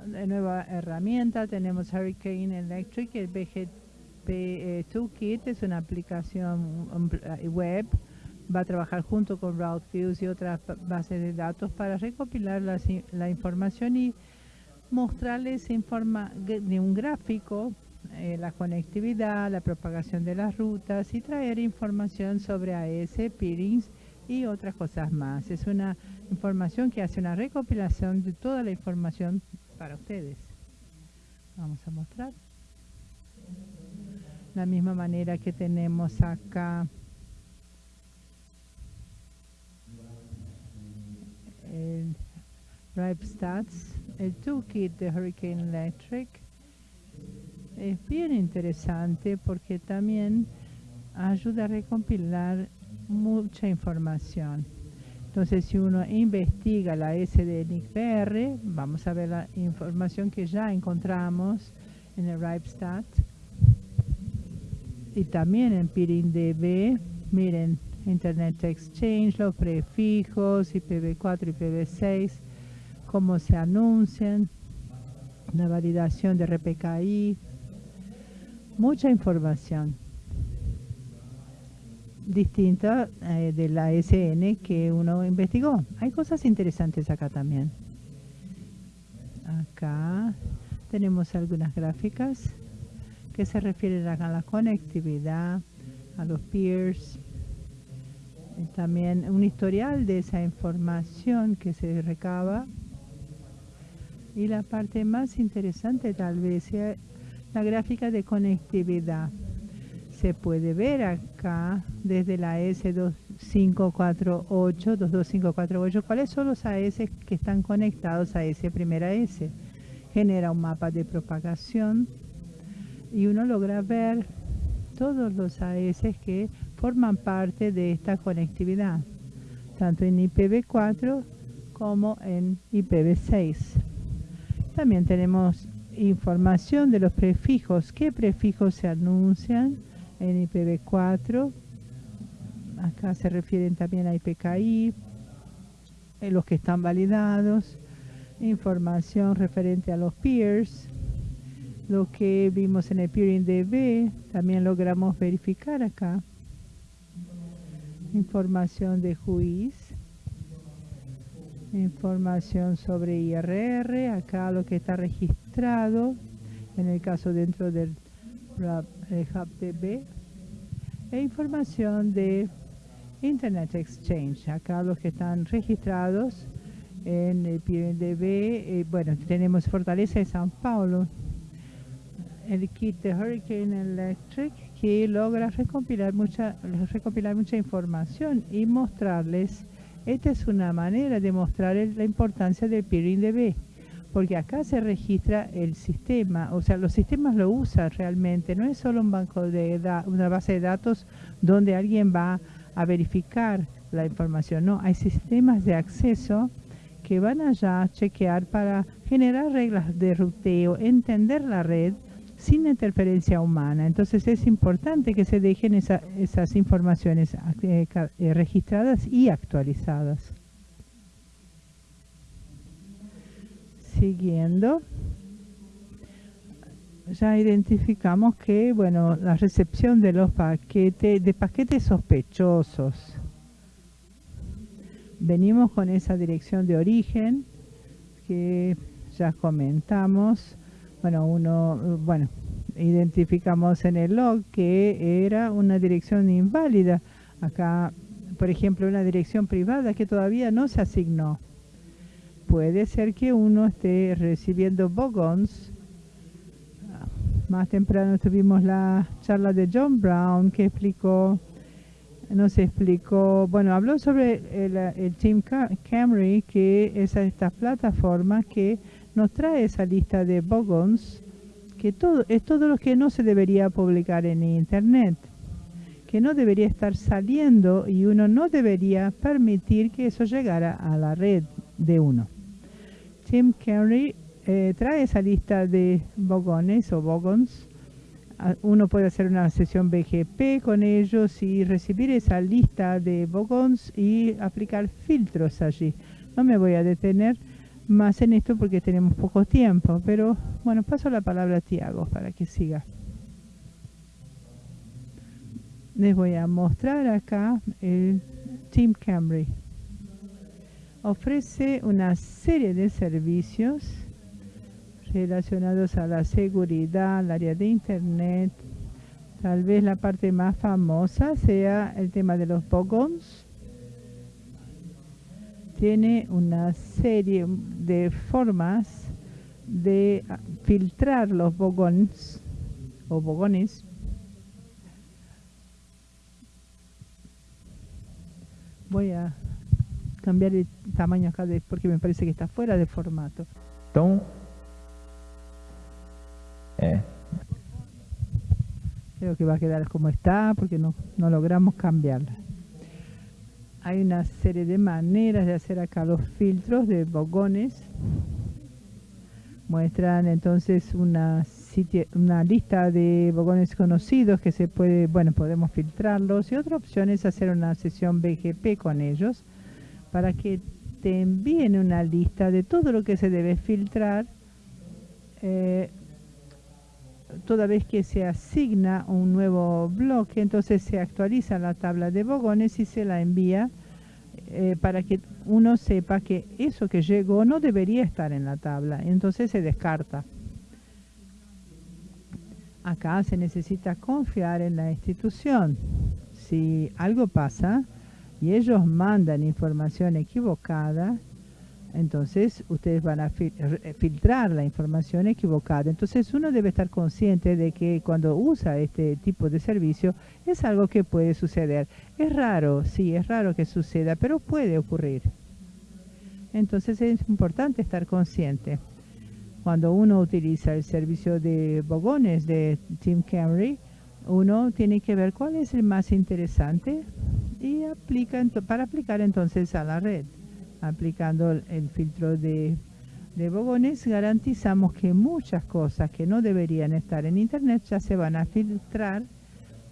nueva herramienta, tenemos Hurricane Electric, el BGP eh, Toolkit, es una aplicación web va a trabajar junto con RouteViews y otras bases de datos para recopilar la, información y mostrarles en forma de un gráfico eh, la conectividad, la propagación de las rutas y traer información sobre AS, peerings y otras cosas más. Es una información que hace una recopilación de toda la información para ustedes. Vamos a mostrar. La misma manera que tenemos acá Stats, el toolkit de Hurricane Electric. Es bien interesante porque también ayuda a recompilar mucha información. Entonces, si uno investiga la S de vamos a ver la información que ya encontramos en el RipeStat y también en PIRINDB. Miren, Internet Exchange, los prefijos, IPv4, IPv6, cómo se anuncian, la validación de RPKI, mucha información distinta eh, de la SN que uno investigó. Hay cosas interesantes acá también. Acá tenemos algunas gráficas que se refieren a la conectividad, a los peers, también un historial de esa información que se recaba. Y la parte más interesante tal vez sea la gráfica de conectividad. Se puede ver acá desde la S2548, 22548, cuáles son los AS que están conectados a ese primera S. Genera un mapa de propagación y uno logra ver todos los AS que forman parte de esta conectividad, tanto en IPv4 como en IPv6. También tenemos información de los prefijos, qué prefijos se anuncian en IPv4, acá se refieren también a IPKI, en los que están validados, información referente a los peers, lo que vimos en el peering DB, también logramos verificar acá. Información de juiz, información sobre IRR, acá lo que está registrado, en el caso dentro del HubDB, e información de Internet Exchange, acá los que están registrados en el PNDB, eh, bueno, tenemos Fortaleza de San Paulo, el kit de Hurricane Electric, que logra recopilar mucha, recopilar mucha información y mostrarles, esta es una manera de mostrar la importancia del peering DB, porque acá se registra el sistema, o sea, los sistemas lo usan realmente, no es solo un banco de una base de datos donde alguien va a verificar la información, no, hay sistemas de acceso que van allá a chequear para generar reglas de ruteo, entender la red, sin interferencia humana. Entonces es importante que se dejen esas informaciones eh, eh, registradas y actualizadas. Siguiendo, ya identificamos que, bueno, la recepción de los paquetes, de paquetes sospechosos. Venimos con esa dirección de origen que ya comentamos bueno, uno, bueno, identificamos en el log que era una dirección inválida. Acá, por ejemplo, una dirección privada que todavía no se asignó. Puede ser que uno esté recibiendo bogons. Más temprano tuvimos la charla de John Brown que explicó, nos explicó, bueno, habló sobre el, el Team Camry, que es esta plataforma que nos trae esa lista de bogons, que todo, es todo lo que no se debería publicar en Internet, que no debería estar saliendo y uno no debería permitir que eso llegara a la red de uno. Tim Carey eh, trae esa lista de bogones o bogons. Ah, uno puede hacer una sesión BGP con ellos y recibir esa lista de bogons y aplicar filtros allí. No me voy a detener más en esto porque tenemos poco tiempo, pero bueno, paso la palabra a Tiago para que siga. Les voy a mostrar acá el Team Camry. Ofrece una serie de servicios relacionados a la seguridad, al área de Internet. Tal vez la parte más famosa sea el tema de los bogons tiene una serie de formas de filtrar los bogones o bogones. Voy a cambiar el tamaño acá de, porque me parece que está fuera de formato. Então, é, creo que va a quedar como está porque no, no logramos cambiarla hay una serie de maneras de hacer acá los filtros de bogones. Muestran entonces una lista de bogones conocidos que se puede, bueno, podemos filtrarlos. Y otra opción es hacer una sesión BGP con ellos para que te envíen una lista de todo lo que se debe filtrar eh, toda vez que se asigna un nuevo bloque, entonces se actualiza la tabla de bogones y se la envía eh, para que uno sepa que eso que llegó no debería estar en la tabla, entonces se descarta. Acá se necesita confiar en la institución. Si algo pasa y ellos mandan información equivocada, entonces ustedes van a filtrar la información equivocada. Entonces uno debe estar consciente de que cuando usa este tipo de servicio es algo que puede suceder. Es raro, sí, es raro que suceda, pero puede ocurrir. Entonces es importante estar consciente. Cuando uno utiliza el servicio de bogones de Team Camry, uno tiene que ver cuál es el más interesante y aplica para aplicar entonces a la red aplicando el filtro de, bogones, garantizamos que muchas cosas que no deberían estar en Internet ya se van a filtrar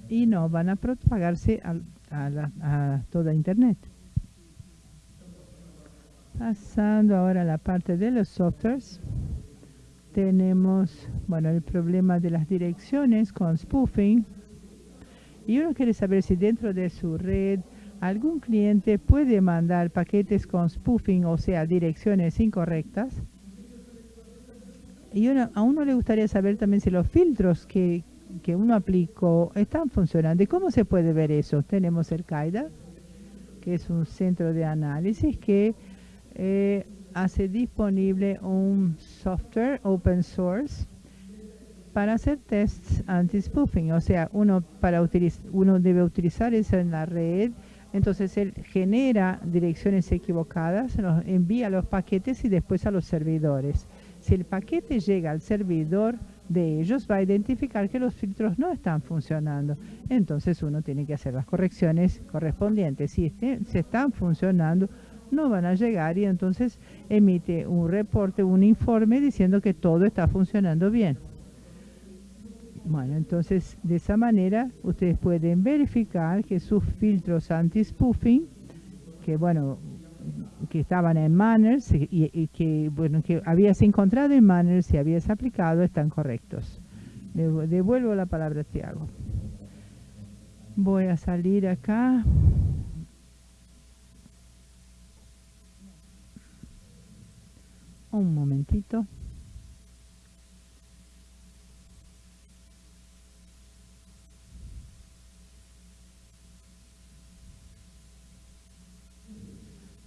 y no van a propagarse a, toda Internet. Pasando ahora a la parte de los softwares, tenemos bueno, el problema de las direcciones con spoofing. Y uno quiere saber si dentro de su red algún cliente puede mandar paquetes con spoofing, o sea, direcciones incorrectas. Y a uno le gustaría saber también si los filtros que, uno aplicó están funcionando. ¿Y cómo se puede ver eso? Tenemos el CAIDA, que es un centro de análisis que eh, hace disponible un software open source para hacer tests anti-spoofing. O sea, uno, para uno debe utilizar eso en la red entonces él genera direcciones equivocadas, nos envía los paquetes y después a los servidores. Si el paquete llega al servidor de ellos, va a identificar que los filtros no están funcionando. Entonces uno tiene que hacer las correcciones correspondientes. Si este, se están funcionando, no van a llegar y entonces emite un reporte, un informe diciendo que todo está funcionando bien. Bueno, entonces de esa manera ustedes pueden verificar que sus filtros anti-spoofing, que bueno, que estaban en Manners y, que bueno que habías encontrado en Manners y habías aplicado están correctos. Devuelvo la palabra a Tiago. Voy a salir acá. Un momentito.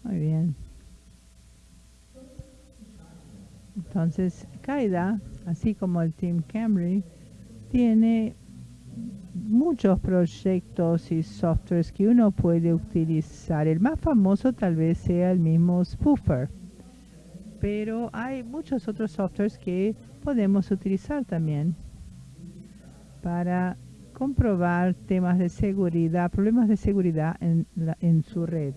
Muy bien. Entonces, Kaida, así como el Team Camry, tiene muchos proyectos y softwares que uno puede utilizar. El más famoso tal vez sea el mismo Spoofer, pero hay muchos otros softwares que podemos utilizar también para comprobar temas de seguridad, problemas de seguridad en, en su red.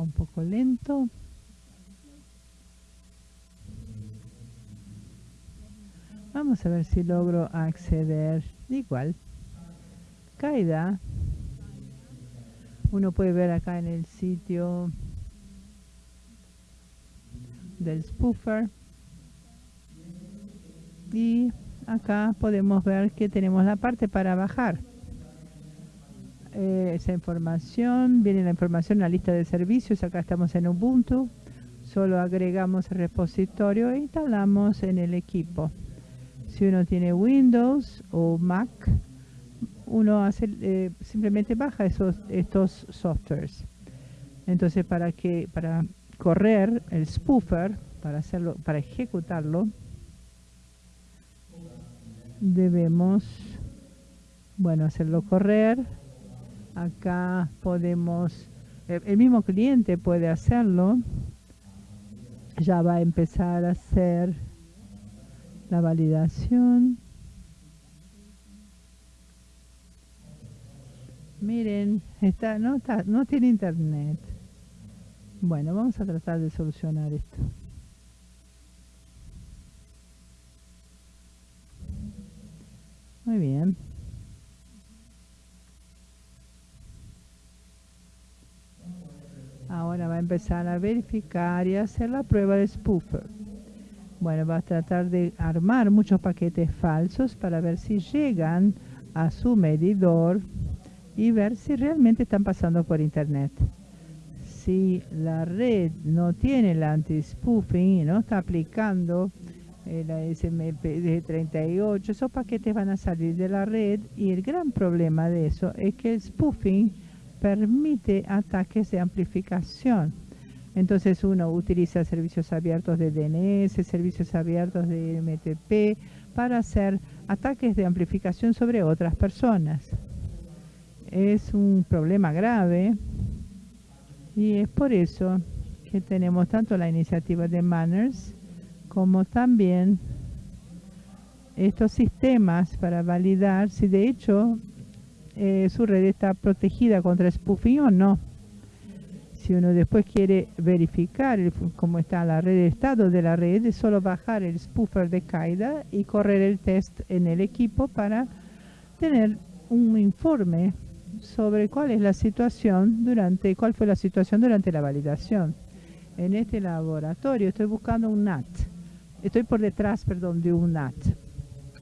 Un poco lento. Vamos a ver si logro acceder. Igual. Caída. Uno puede ver acá en el sitio del spoofer. Y acá podemos ver que tenemos la parte para bajar. Eh, esa información, viene la información en la lista de servicios, acá estamos en Ubuntu, solo agregamos el repositorio e instalamos en el equipo. Si uno tiene Windows o Mac, uno hace, eh, simplemente baja esos, estos softwares. Entonces para que para correr el spoofer, para hacerlo, para ejecutarlo, debemos bueno hacerlo correr Acá podemos, el mismo cliente puede hacerlo. Ya va a empezar a hacer la validación. Miren, está, no, está, no tiene internet. Bueno, vamos a tratar de solucionar esto. Muy bien. Ahora va a empezar a verificar y hacer la prueba de spoofer. Bueno, va a tratar de armar muchos paquetes falsos para ver si llegan a su medidor y ver si realmente están pasando por internet. Si la red no tiene el anti-spoofing y no está aplicando la SMP de 38, esos paquetes van a salir de la red y el gran problema de eso es que el spoofing permite ataques de amplificación. Entonces uno utiliza servicios abiertos de DNS, servicios abiertos de MTP para hacer ataques de amplificación sobre otras personas. Es un problema grave y es por eso que tenemos tanto la iniciativa de Manners como también estos sistemas para validar si de hecho eh, su red está protegida contra spoofing o no. Si uno después quiere verificar cómo está la red de estado de la red, es solo bajar el spoofer de Qaeda y correr el test en el equipo para tener un informe sobre cuál es la situación durante, cuál fue la situación durante la validación. En este laboratorio estoy buscando un NAT. Estoy por detrás, perdón, de un NAT.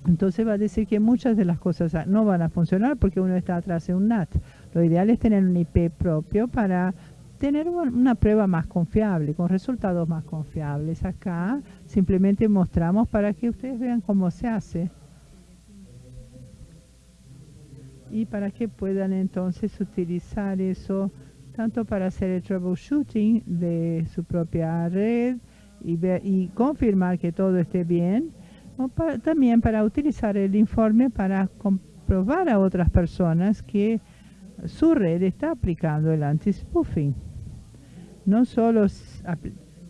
Entonces va a decir que muchas de las cosas no van a funcionar porque uno está atrás de un NAT. Lo ideal es tener un IP propio para tener una prueba más confiable, con resultados más confiables. Acá simplemente mostramos para que ustedes vean cómo se hace y para que puedan entonces utilizar eso tanto para hacer el troubleshooting de su propia red y, y confirmar que todo esté bien, también para utilizar el informe para comprobar a otras personas que su red está aplicando el anti-spoofing no solo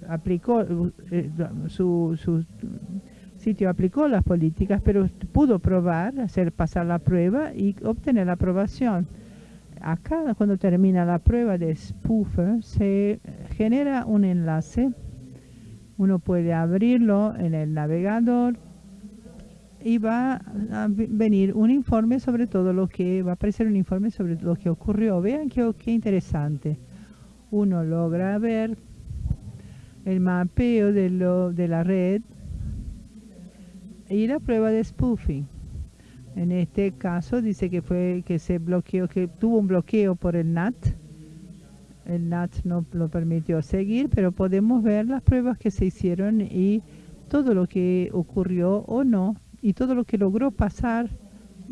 aplicó eh, su, sitio aplicó las políticas, pero pudo probar, hacer pasar la prueba y obtener la aprobación. Acá, cuando termina la prueba de spoofer, se genera un enlace. Uno puede abrirlo en el navegador y va a venir un informe sobre todo lo que, va a aparecer un informe sobre lo que ocurrió. Vean qué, qué interesante uno logra ver el mapeo de, lo, de la red y la prueba de spoofing. En este caso dice que fue que se bloqueó, que tuvo un bloqueo por el NAT. El NAT no lo permitió seguir, pero podemos ver las pruebas que se hicieron y todo lo que ocurrió o no y todo lo que logró pasar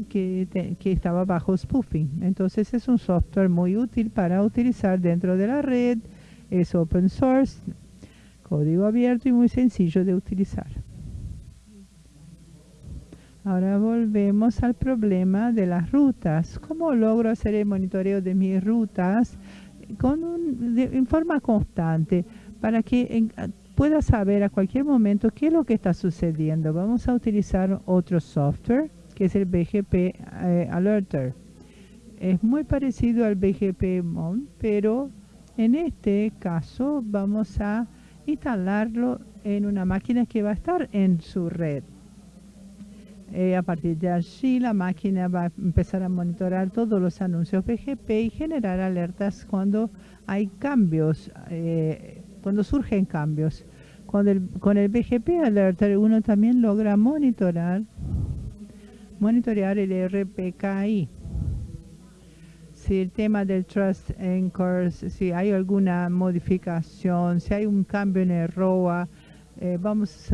que, estaba bajo spoofing. Entonces es un software muy útil para utilizar dentro de la red, es open source, código abierto y muy sencillo de utilizar. Ahora volvemos al problema de las rutas. ¿Cómo logro hacer el monitoreo de mis rutas con un, en forma constante para que pueda saber a cualquier momento qué es lo que está sucediendo? Vamos a utilizar otro software que es el BGP eh, Alerter. Es muy parecido al BGP Mon, pero en este caso vamos a instalarlo en una máquina que va a estar en su red. Eh, a partir de allí la máquina va a empezar a monitorar todos los anuncios BGP y generar alertas cuando hay cambios, eh, cuando surgen cambios. Con el, con el BGP Alerter uno también logra monitorar monitorear el RPKI. Si el tema del Trust Anchors, si hay alguna modificación, si hay un cambio en el ROA, eh, vamos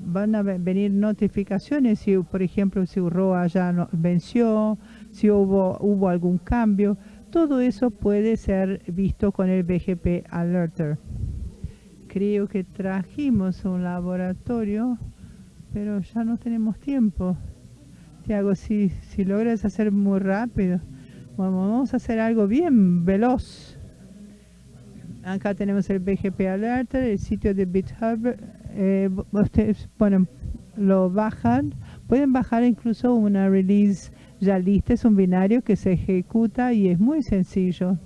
van a venir notificaciones si, por ejemplo, si ROA ya no, venció, si hubo, hubo algún cambio. Todo eso puede ser visto con el BGP Alerter. Creo que trajimos un laboratorio, pero ya no tenemos tiempo. Tiago, si, si logras hacer muy rápido, vamos a hacer algo bien veloz. Acá tenemos el BGP Alert, el sitio de GitHub. Eh, ustedes ponen, lo bajan. Pueden bajar incluso una release ya lista. Es un binario que se ejecuta y es muy sencillo.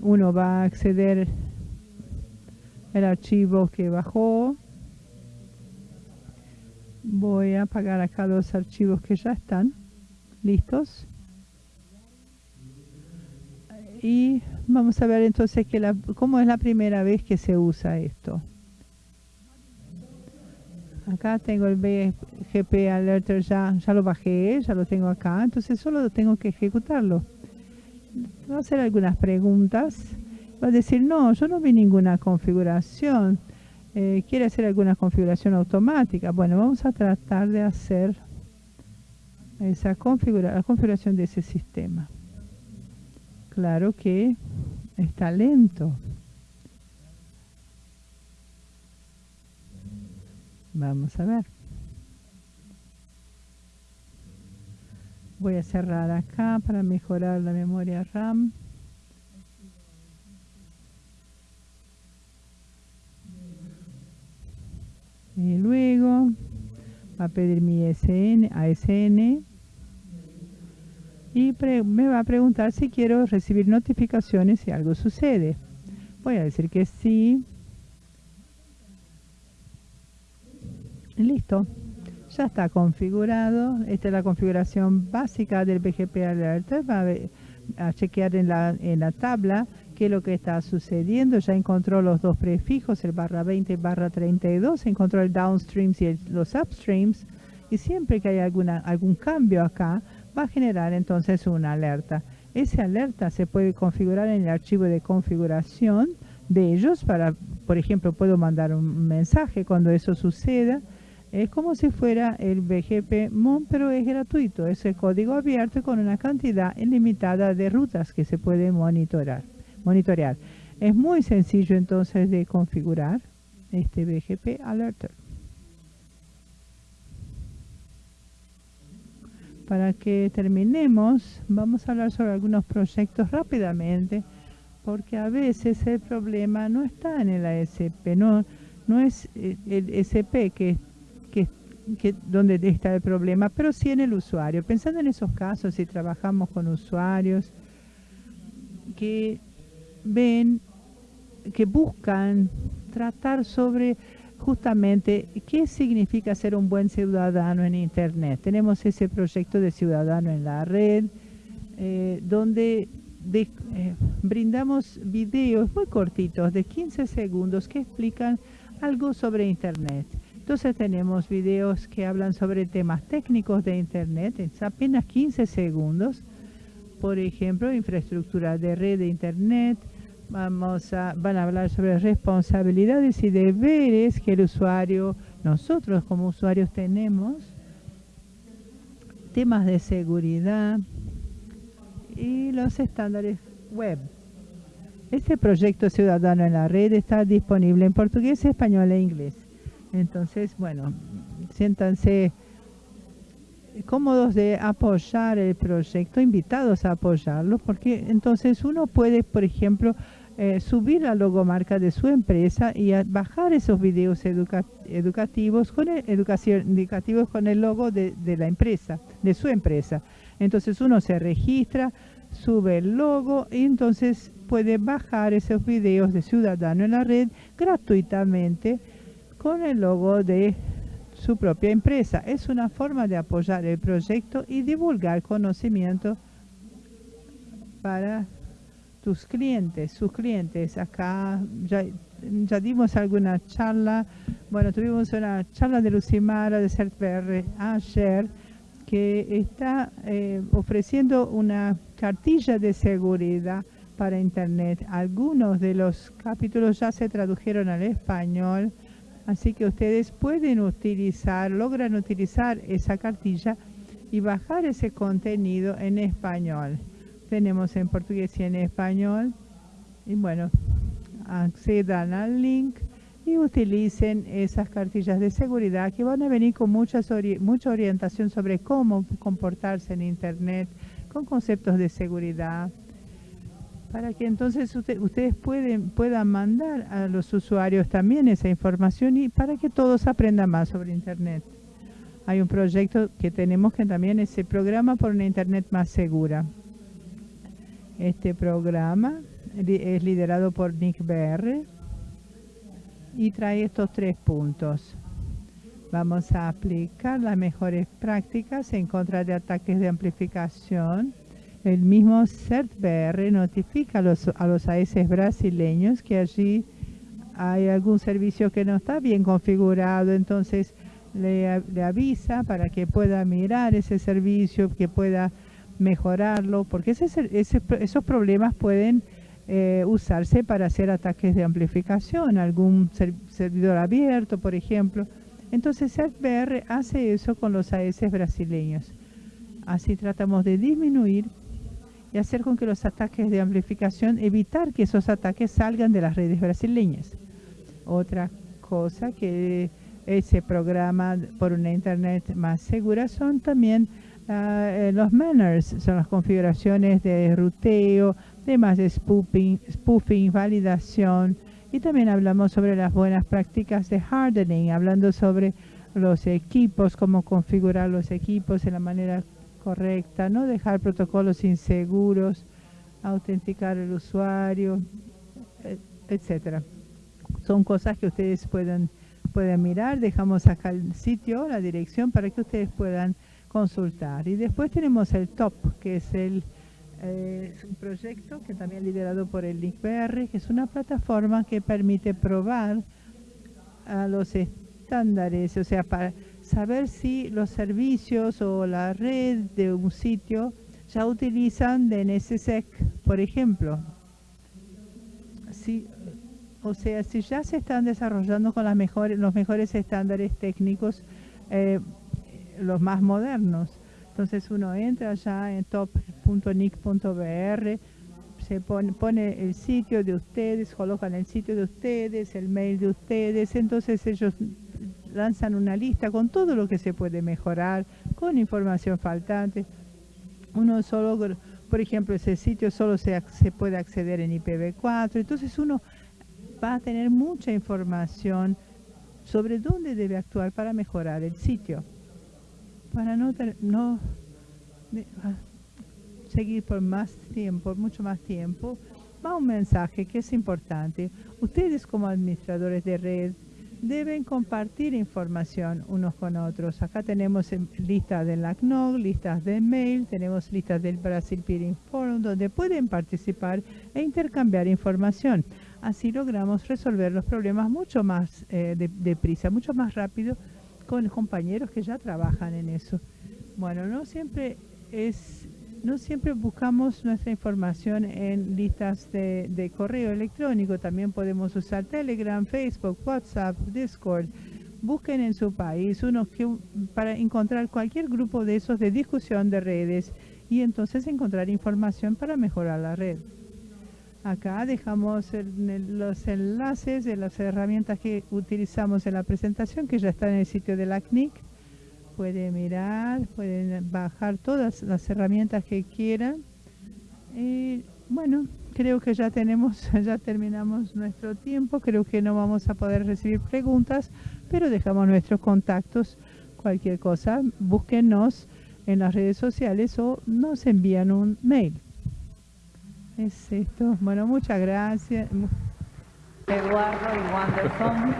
Uno va a acceder al archivo que bajó Voy a apagar acá los archivos que ya están listos. Y vamos a ver entonces que la, cómo es la primera vez que se usa esto. Acá tengo el BGP Alerter, ya, ya lo bajé, ya lo tengo acá, entonces solo tengo que ejecutarlo. Voy a hacer algunas preguntas. Va a decir, no, yo no vi ninguna configuración. Eh, ¿Quiere hacer alguna configuración automática? Bueno, vamos a tratar de hacer esa configura la configuración de ese sistema. Claro que está lento. Vamos a ver. Voy a cerrar acá para mejorar la memoria RAM. Y luego va a pedir mi SN, ASN y me va a preguntar si quiero recibir notificaciones si algo sucede. Voy a decir que sí. Listo. Ya está configurado. Esta es la configuración básica del BGP Alert. Va a, chequear en la, en la tabla qué es lo que está sucediendo. Ya encontró los dos prefijos, el barra 20 y barra 32. Encontró el downstreams y los upstreams. Y siempre que hay alguna, algún cambio acá, va a generar entonces una alerta. Esa alerta se puede configurar en el archivo de configuración de ellos para, por ejemplo, puedo mandar un mensaje cuando eso suceda. Es como si fuera el BGP MON, pero es gratuito. Es el código abierto con una cantidad ilimitada de rutas que se puede monitorar, monitorear. Es muy sencillo entonces de configurar este BGP Alerter. Para que terminemos, vamos a hablar sobre algunos proyectos rápidamente, porque a veces el problema no está en el ASP, no, no es eh, el SP que, que, que, está el problema, pero sí en el usuario. Pensando en esos casos, si trabajamos con usuarios que ven, que buscan tratar sobre justamente qué significa ser un buen ciudadano en Internet. Tenemos ese proyecto de ciudadano en la red, eh, donde eh, brindamos videos muy cortitos de 15 segundos que explican algo sobre Internet. Entonces tenemos videos que hablan sobre temas técnicos de Internet, en apenas 15 segundos. Por ejemplo, infraestructura de red de Internet, Vamos a, van a hablar sobre responsabilidades y deberes que el usuario, nosotros como usuarios tenemos, temas de seguridad y los estándares web. Este proyecto Ciudadano en la Red está disponible en portugués, español e inglés. Entonces, bueno, siéntanse cómodos de apoyar el proyecto, invitados a apoyarlo, porque entonces uno puede, por ejemplo, eh, subir la logomarca de su empresa y bajar esos videos educativos con el, educación, educativos con el logo de, de la empresa, de su empresa. Entonces uno se registra, sube el logo y entonces puede bajar esos videos de Ciudadano en la red gratuitamente con el logo de su propia empresa. Es una forma de apoyar el proyecto y divulgar conocimiento para tus clientes, sus clientes. Acá ya, ya dimos alguna charla, bueno, tuvimos una charla de Lucimara de CERTPR ayer que está eh, ofreciendo una cartilla de seguridad para Internet. Algunos de los capítulos ya se tradujeron al español, así que ustedes pueden utilizar, logran utilizar esa cartilla y bajar ese contenido en español. Tenemos en portugués y en español. Y bueno, accedan al link y utilicen esas cartillas de seguridad que van a venir con mucha orientación sobre cómo comportarse en Internet, con conceptos de seguridad, para que entonces ustedes pueden, puedan mandar a los usuarios también esa información y para que todos aprendan más sobre Internet. Hay un proyecto que tenemos que también es el programa por una Internet más segura. Este programa es liderado por Nick BR y trae estos tres puntos. Vamos a aplicar las mejores prácticas en contra de ataques de amplificación. El mismo CERT-BR notifica a los, a los AS brasileños que allí hay algún servicio que no está bien configurado, entonces le, avisa para que pueda mirar ese servicio, que pueda mejorarlo, porque ese, ese, esos problemas pueden eh, usarse para hacer ataques de amplificación, algún servidor abierto, por ejemplo. Entonces CERT-BR hace eso con los AS brasileños. Así tratamos de disminuir y hacer con que los ataques de amplificación, evitar que esos ataques salgan de las redes brasileñas. Otra cosa que ese programa por una internet más segura son también uh, los manners, son las configuraciones de ruteo, temas de spoofing, spoofing, validación y también hablamos sobre las buenas prácticas de hardening, hablando sobre los equipos, cómo configurar los equipos de la manera correcta, no dejar protocolos inseguros, autenticar el usuario, etcétera. Son cosas que ustedes pueden, pueden mirar. Dejamos acá el sitio, la dirección para que ustedes puedan consultar. Y después tenemos el TOP, que es el eh, un proyecto que también liderado por el LINKBR, que es una plataforma que permite probar a los estándares, o sea, para saber si los servicios o la red de un sitio ya utilizan DNSSEC, por ejemplo. Si, o sea, si ya se están desarrollando con las mejores, los mejores estándares técnicos, eh, los más modernos. Entonces uno entra ya en top.nic.br, se pone, pone, el sitio de ustedes, colocan el sitio de ustedes, el mail de ustedes, entonces ellos lanzan una lista con todo lo que se puede mejorar, con información faltante. Uno solo, por ejemplo, ese sitio solo se, puede acceder en IPv4, entonces uno va a tener mucha información sobre dónde debe actuar para mejorar el sitio para no, no ah, seguir por más tiempo, mucho más tiempo, va un mensaje que es importante. Ustedes como administradores de red deben compartir información unos con otros. Acá tenemos listas de la CNOG, listas de mail, tenemos listas del Brasil Peering Forum, donde pueden participar e intercambiar información. Así logramos resolver los problemas mucho más eh, deprisa, mucho más rápido con compañeros que ya trabajan en eso. Bueno, no siempre es no siempre buscamos nuestra información en listas de, correo electrónico, también podemos usar Telegram, Facebook, WhatsApp, Discord. Busquen en su país uno que, para encontrar cualquier grupo de esos de discusión de redes y entonces encontrar información para mejorar la red. Acá dejamos los enlaces de las herramientas que utilizamos en la presentación, que ya están en el sitio de la CNIC. Pueden mirar, pueden bajar todas las herramientas que quieran. Y bueno, creo que ya tenemos, *laughs* ya terminamos nuestro tiempo. Creo que no vamos a poder recibir preguntas, pero dejamos nuestros contactos. Cualquier cosa, búsquenos en las redes sociales o nos envían un mail. Es esto. Bueno, muchas gracias. Eduardo y Wanderson.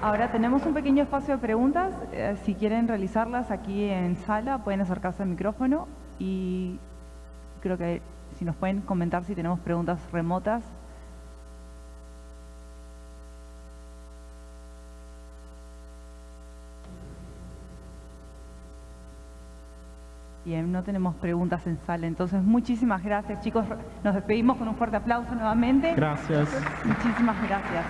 Ahora tenemos un pequeño espacio de preguntas. Eh, si quieren realizarlas aquí en sala, pueden acercarse al micrófono y creo que si nos pueden comentar si tenemos preguntas remotas, Bien, no tenemos preguntas en sala, entonces muchísimas gracias chicos. Nos despedimos con un fuerte aplauso nuevamente. Gracias. Muchísimas gracias.